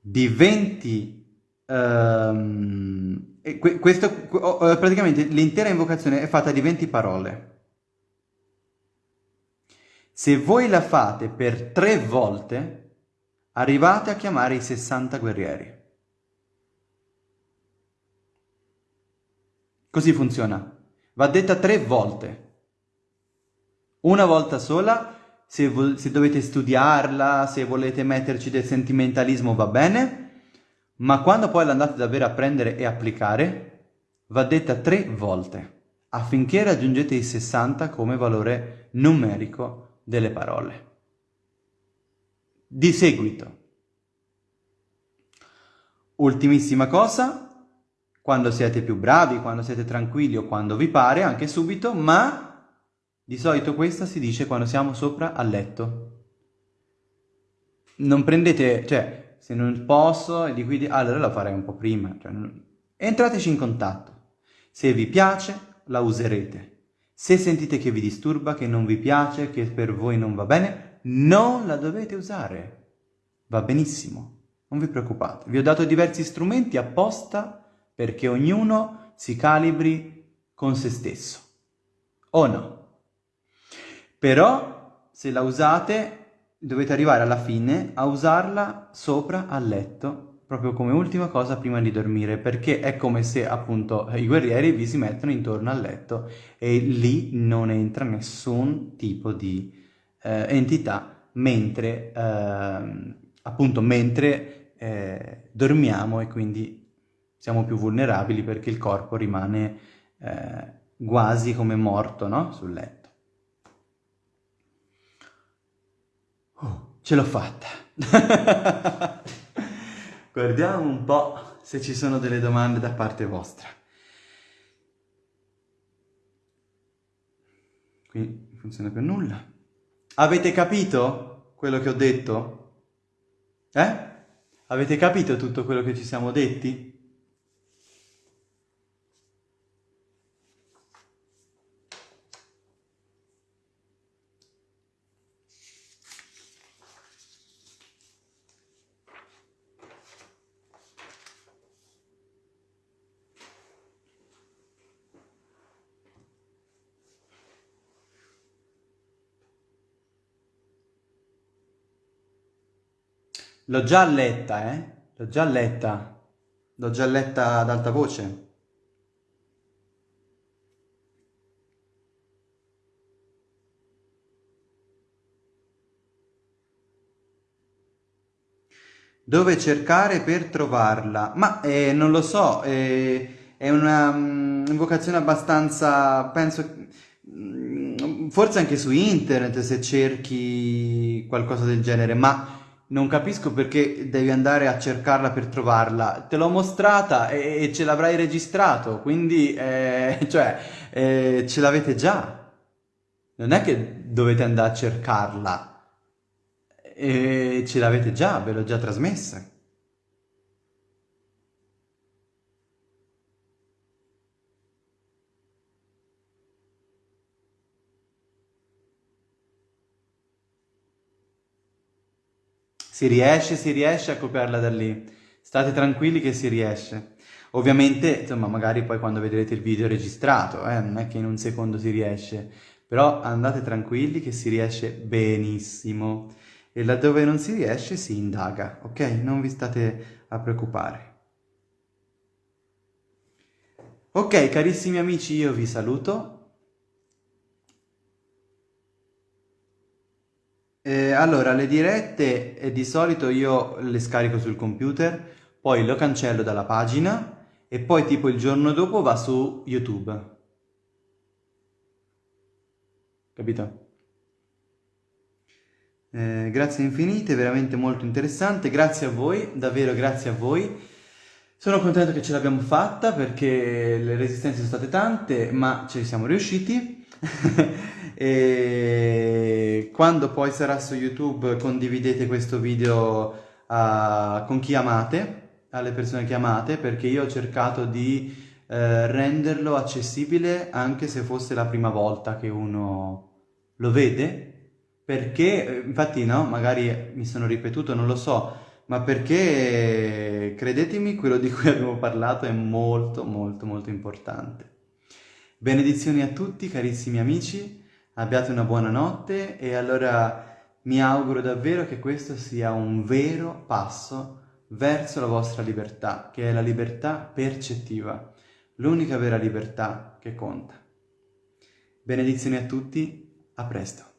di 20 Um, questo, praticamente l'intera invocazione è fatta di 20 parole. Se voi la fate per tre volte, arrivate a chiamare i 60 guerrieri. Così funziona. Va detta tre volte. Una volta sola, se, se dovete studiarla, se volete metterci del sentimentalismo va bene, ma quando poi l'andate davvero a prendere e applicare, va detta tre volte, affinché raggiungete i 60 come valore numerico delle parole. Di seguito, ultimissima cosa, quando siete più bravi, quando siete tranquilli o quando vi pare, anche subito, ma di solito questa si dice quando siamo sopra al letto. Non prendete, cioè, se non posso di qui allora la farei un po' prima. Cioè, non... Entrateci in contatto. Se vi piace, la userete. Se sentite che vi disturba, che non vi piace, che per voi non va bene, non la dovete usare. Va benissimo, non vi preoccupate. Vi ho dato diversi strumenti apposta perché ognuno si calibri con se stesso. O no? Però, se la usate, dovete arrivare alla fine a usarla sopra al letto, proprio come ultima cosa prima di dormire, perché è come se appunto i guerrieri vi si mettono intorno al letto e lì non entra nessun tipo di eh, entità mentre eh, appunto mentre eh, dormiamo e quindi siamo più vulnerabili perché il corpo rimane eh, quasi come morto no? sul letto. Oh, ce l'ho fatta. Guardiamo un po' se ci sono delle domande da parte vostra. Qui non funziona per nulla. Avete capito quello che ho detto? Eh? Avete capito tutto quello che ci siamo detti? L'ho già letta, eh? L'ho già letta. L'ho già letta ad alta voce. Dove cercare per trovarla? Ma eh, non lo so, eh, è una mm, invocazione abbastanza, penso, mm, forse anche su internet se cerchi qualcosa del genere, ma non capisco perché devi andare a cercarla per trovarla. Te l'ho mostrata e, e ce l'avrai registrato, quindi, eh, cioè, eh, ce l'avete già. Non è che dovete andare a cercarla. E ce l'avete già, ve l'ho già trasmessa. Si riesce, si riesce a copiarla da lì. State tranquilli che si riesce. Ovviamente, insomma, magari poi quando vedrete il video registrato, eh, non è che in un secondo si riesce, però andate tranquilli che si riesce benissimo. E laddove non si riesce si indaga, ok? Non vi state a preoccupare. Ok, carissimi amici, io vi saluto. Eh, allora, le dirette eh, di solito io le scarico sul computer, poi lo cancello dalla pagina e poi tipo il giorno dopo va su YouTube. Capito? Eh, grazie infinite, veramente molto interessante, grazie a voi, davvero grazie a voi. Sono contento che ce l'abbiamo fatta perché le resistenze sono state tante, ma ci siamo riusciti. e quando poi sarà su YouTube condividete questo video uh, con chi amate, alle persone che amate, perché io ho cercato di uh, renderlo accessibile anche se fosse la prima volta che uno lo vede, perché, infatti no, magari mi sono ripetuto, non lo so, ma perché, credetemi, quello di cui abbiamo parlato è molto molto molto importante. Benedizioni a tutti carissimi amici, abbiate una buona notte e allora mi auguro davvero che questo sia un vero passo verso la vostra libertà, che è la libertà percettiva, l'unica vera libertà che conta. Benedizioni a tutti, a presto.